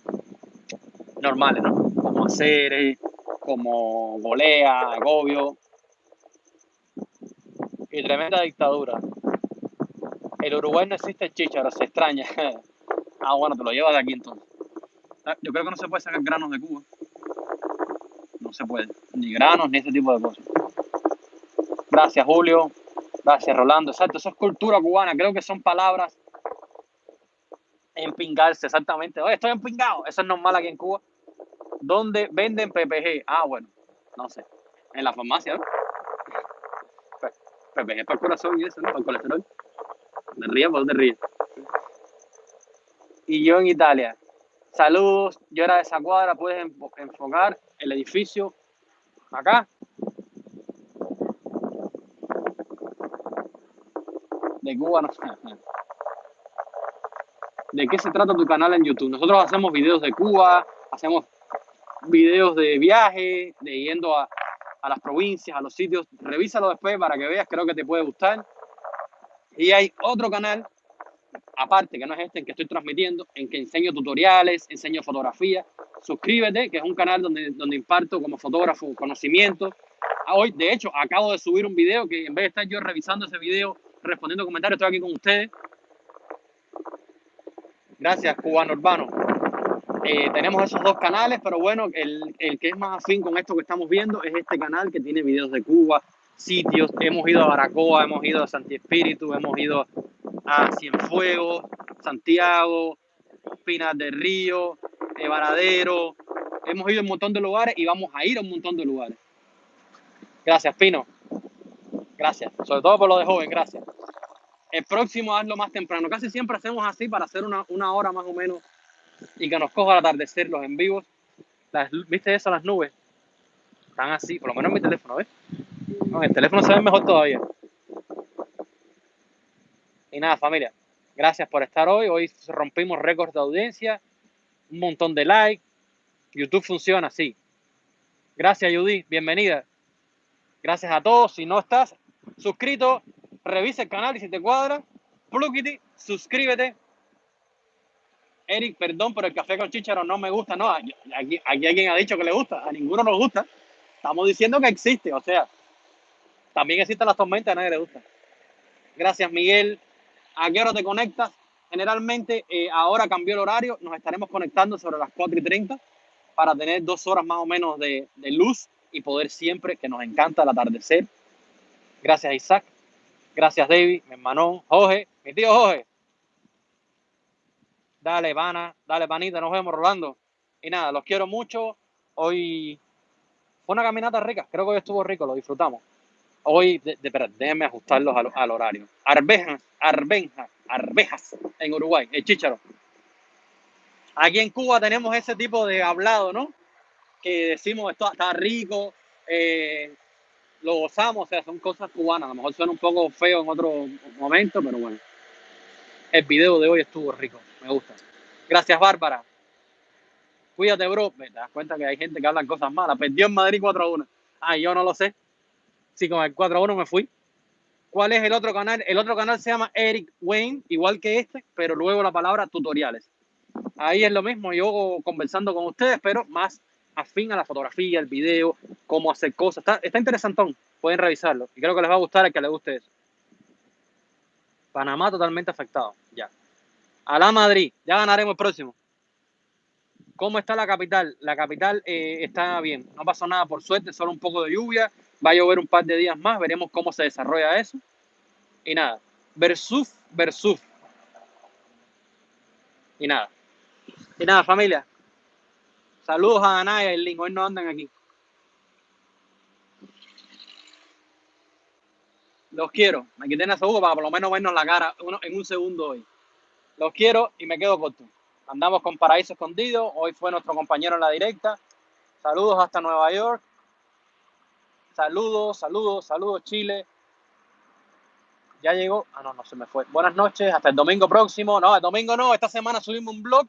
normales, ¿no? Como hacer, como golea, agobio. Y tremenda dictadura. El Uruguay no existe chícharo, se extraña. ah, bueno, te lo llevas de aquí entonces. Ah, Yo creo que no se puede sacar granos de Cuba. No se puede. Ni granos, ni ese tipo de cosas. Gracias, Julio. Gracias, Rolando. Exacto, eso es cultura cubana. Creo que son palabras empingarse, exactamente. Oye, estoy empingado. Eso es normal aquí en Cuba. ¿Dónde venden PPG? Ah, bueno, no sé. En la farmacia, ¿no? PPG para el corazón y eso, ¿no? Para el colesterol. ¿Te ríes? ¿Por ríes? Y yo en Italia. Saludos, yo era de esa cuadra, puedes enfo- enfocar el edificio acá. De Cuba, no sé. ¿De qué se trata tu canal en YouTube? Nosotros hacemos videos de Cuba, hacemos videos de viaje, de yendo a, las provincias, a los sitios. Revísalo después para que veas, creo que te puede gustar. Y hay otro canal, aparte, que no es este, en que estoy transmitiendo, en que enseño tutoriales, enseño fotografía. Suscríbete, que es un canal donde, donde imparto como fotógrafo conocimiento. Ah, Hoy, de hecho, acabo de subir un video que en vez de estar yo revisando ese video, respondiendo comentarios, estoy aquí con ustedes. Gracias, Cubano Urbano. Eh, tenemos esos dos canales, pero bueno, el, que es más afín con esto que estamos viendo es este canal que tiene videos de Cuba, sitios. Hemos ido a Baracoa, hemos ido a Santi Espíritu, hemos ido a Cienfuegos, Santiago, Pinas del Río, eh, Varadero. Hemos ido a un montón de lugares y vamos a ir a un montón de lugares. Gracias, Pino. Gracias. Sobre todo por lo de joven, gracias. El próximo hazlo más temprano. Casi siempre hacemos así para hacer una, una hora más o menos y que nos coja el atardecer los en vivos. Las, ¿Viste eso, las nubes? Están así, por lo menos en mi teléfono, ¿ves? El teléfono se ve mejor todavía. Y nada, familia, gracias por estar hoy. Hoy rompimos récords de audiencia, un montón de likes. YouTube funciona así. Gracias, Judy, bienvenida. Gracias a todos. Si no estás suscrito, revisa el canal y si te cuadra, plugity, suscríbete. Eric, perdón, pero el café con chícharo no me gusta. No, aquí, aquí alguien ha dicho que le gusta. A ninguno nos gusta. Estamos diciendo que existe. O sea, también existen las tormentas, a nadie le gusta. Gracias, Miguel. ¿A qué hora te conectas? generalmente eh, ahora cambió el horario, nos estaremos conectando sobre las 4 y 30 para tener dos horas más o menos de, de luz y poder siempre, que nos encanta el atardecer. Gracias Isaac, gracias David, mi hermano Jorge, mi tío Jorge. Dale, Vana, dale, Vanita, nos vemos, Rolando. Y nada, los quiero mucho. Hoy fue una caminata rica, creo que hoy estuvo rico, lo disfrutamos. Hoy, de, déjenme ajustarlos al, horario. Arvejas, arbenjas, arvejas en Uruguay, el chícharo. Aquí en Cuba tenemos ese tipo de hablado, ¿no? Que decimos esto está rico, eh, lo gozamos, o sea, son cosas cubanas. A lo mejor suena un poco feo en otro momento, pero bueno. El video de hoy estuvo rico, me gusta. Gracias, Bárbara. Cuídate, bro. Te das cuenta que hay gente que habla cosas malas. Perdió en Madrid 4 a 1. Ah, yo no lo sé. Sí, con el 4 a 1 me fui. ¿Cuál es el otro canal? El otro canal se llama Eric Wayne, igual que este, pero luego la palabra tutoriales. Ahí es lo mismo, yo conversando con ustedes, pero más afín a la fotografía, el video, cómo hacer cosas. Está, está interesantón, pueden revisarlo. Y creo que les va a gustar el que les guste eso. Panamá totalmente afectado, ya. A la Madrid, ya ganaremos el próximo. ¿Cómo está la capital? La capital eh, está bien, no pasó nada por suerte, solo un poco de lluvia, va a llover un par de días más, veremos cómo se desarrolla eso. Y nada, Versuf, Versuf. Y nada. Y nada, familia. Saludos a Ana y a Erling, hoy no andan aquí. Los quiero. Me quité ese jugo para por lo menos vernos la cara en un segundo hoy. Los quiero y me quedo corto. Andamos con Paraíso Escondido. Hoy fue nuestro compañero en la directa. Saludos hasta Nueva York. Saludos, saludos, saludos Chile. Ya llegó. Ah, no, no se me fue. Buenas noches. Hasta el domingo próximo. No, el domingo no. Esta semana subimos un blog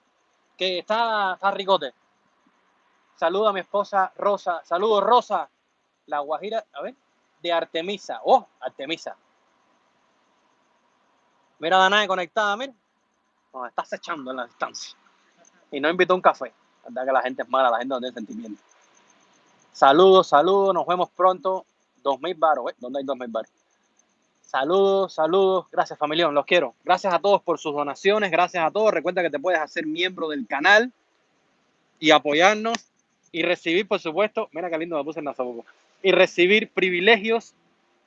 que está, está ricote. Saludo a mi esposa Rosa. Saludos, Rosa. La Guajira, a ver, de Artemisa. Oh, Artemisa. Mira, Danae conectada, mira. Nos está acechando en la distancia. Y no invitó un café. La que la gente es mala, la gente no tiene sentimiento. Saludos, saludos. Nos vemos pronto. 2000 baros, ¿eh? ¿Dónde hay 2000 baros? Saludos, saludos. Gracias, familia. Los quiero. Gracias a todos por sus donaciones. Gracias a todos. Recuerda que te puedes hacer miembro del canal y apoyarnos y recibir, por supuesto, mira qué lindo me puse en la y recibir privilegios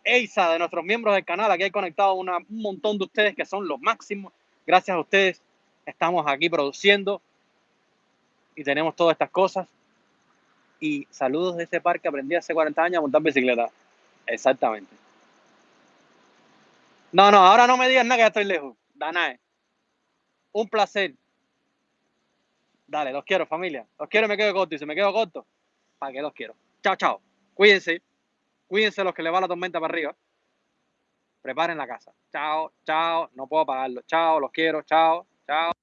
EISA de nuestros miembros del canal. Aquí hay conectado una, un montón de ustedes que son los máximos. Gracias a ustedes estamos aquí produciendo y tenemos todas estas cosas. Y saludos de este parque. Aprendí hace 40 años a montar bicicleta. Exactamente. No, no, ahora no me digas nada que ya estoy lejos. Danae. Un placer. Dale, los quiero, familia. Los quiero y me quedo corto. Y si me quedo corto, ¿para qué los quiero? Chao, chao. Cuídense. Cuídense los que le va la tormenta para arriba. Preparen la casa. Chao, chao. No puedo apagarlo. Chao, los quiero. Chao, chao.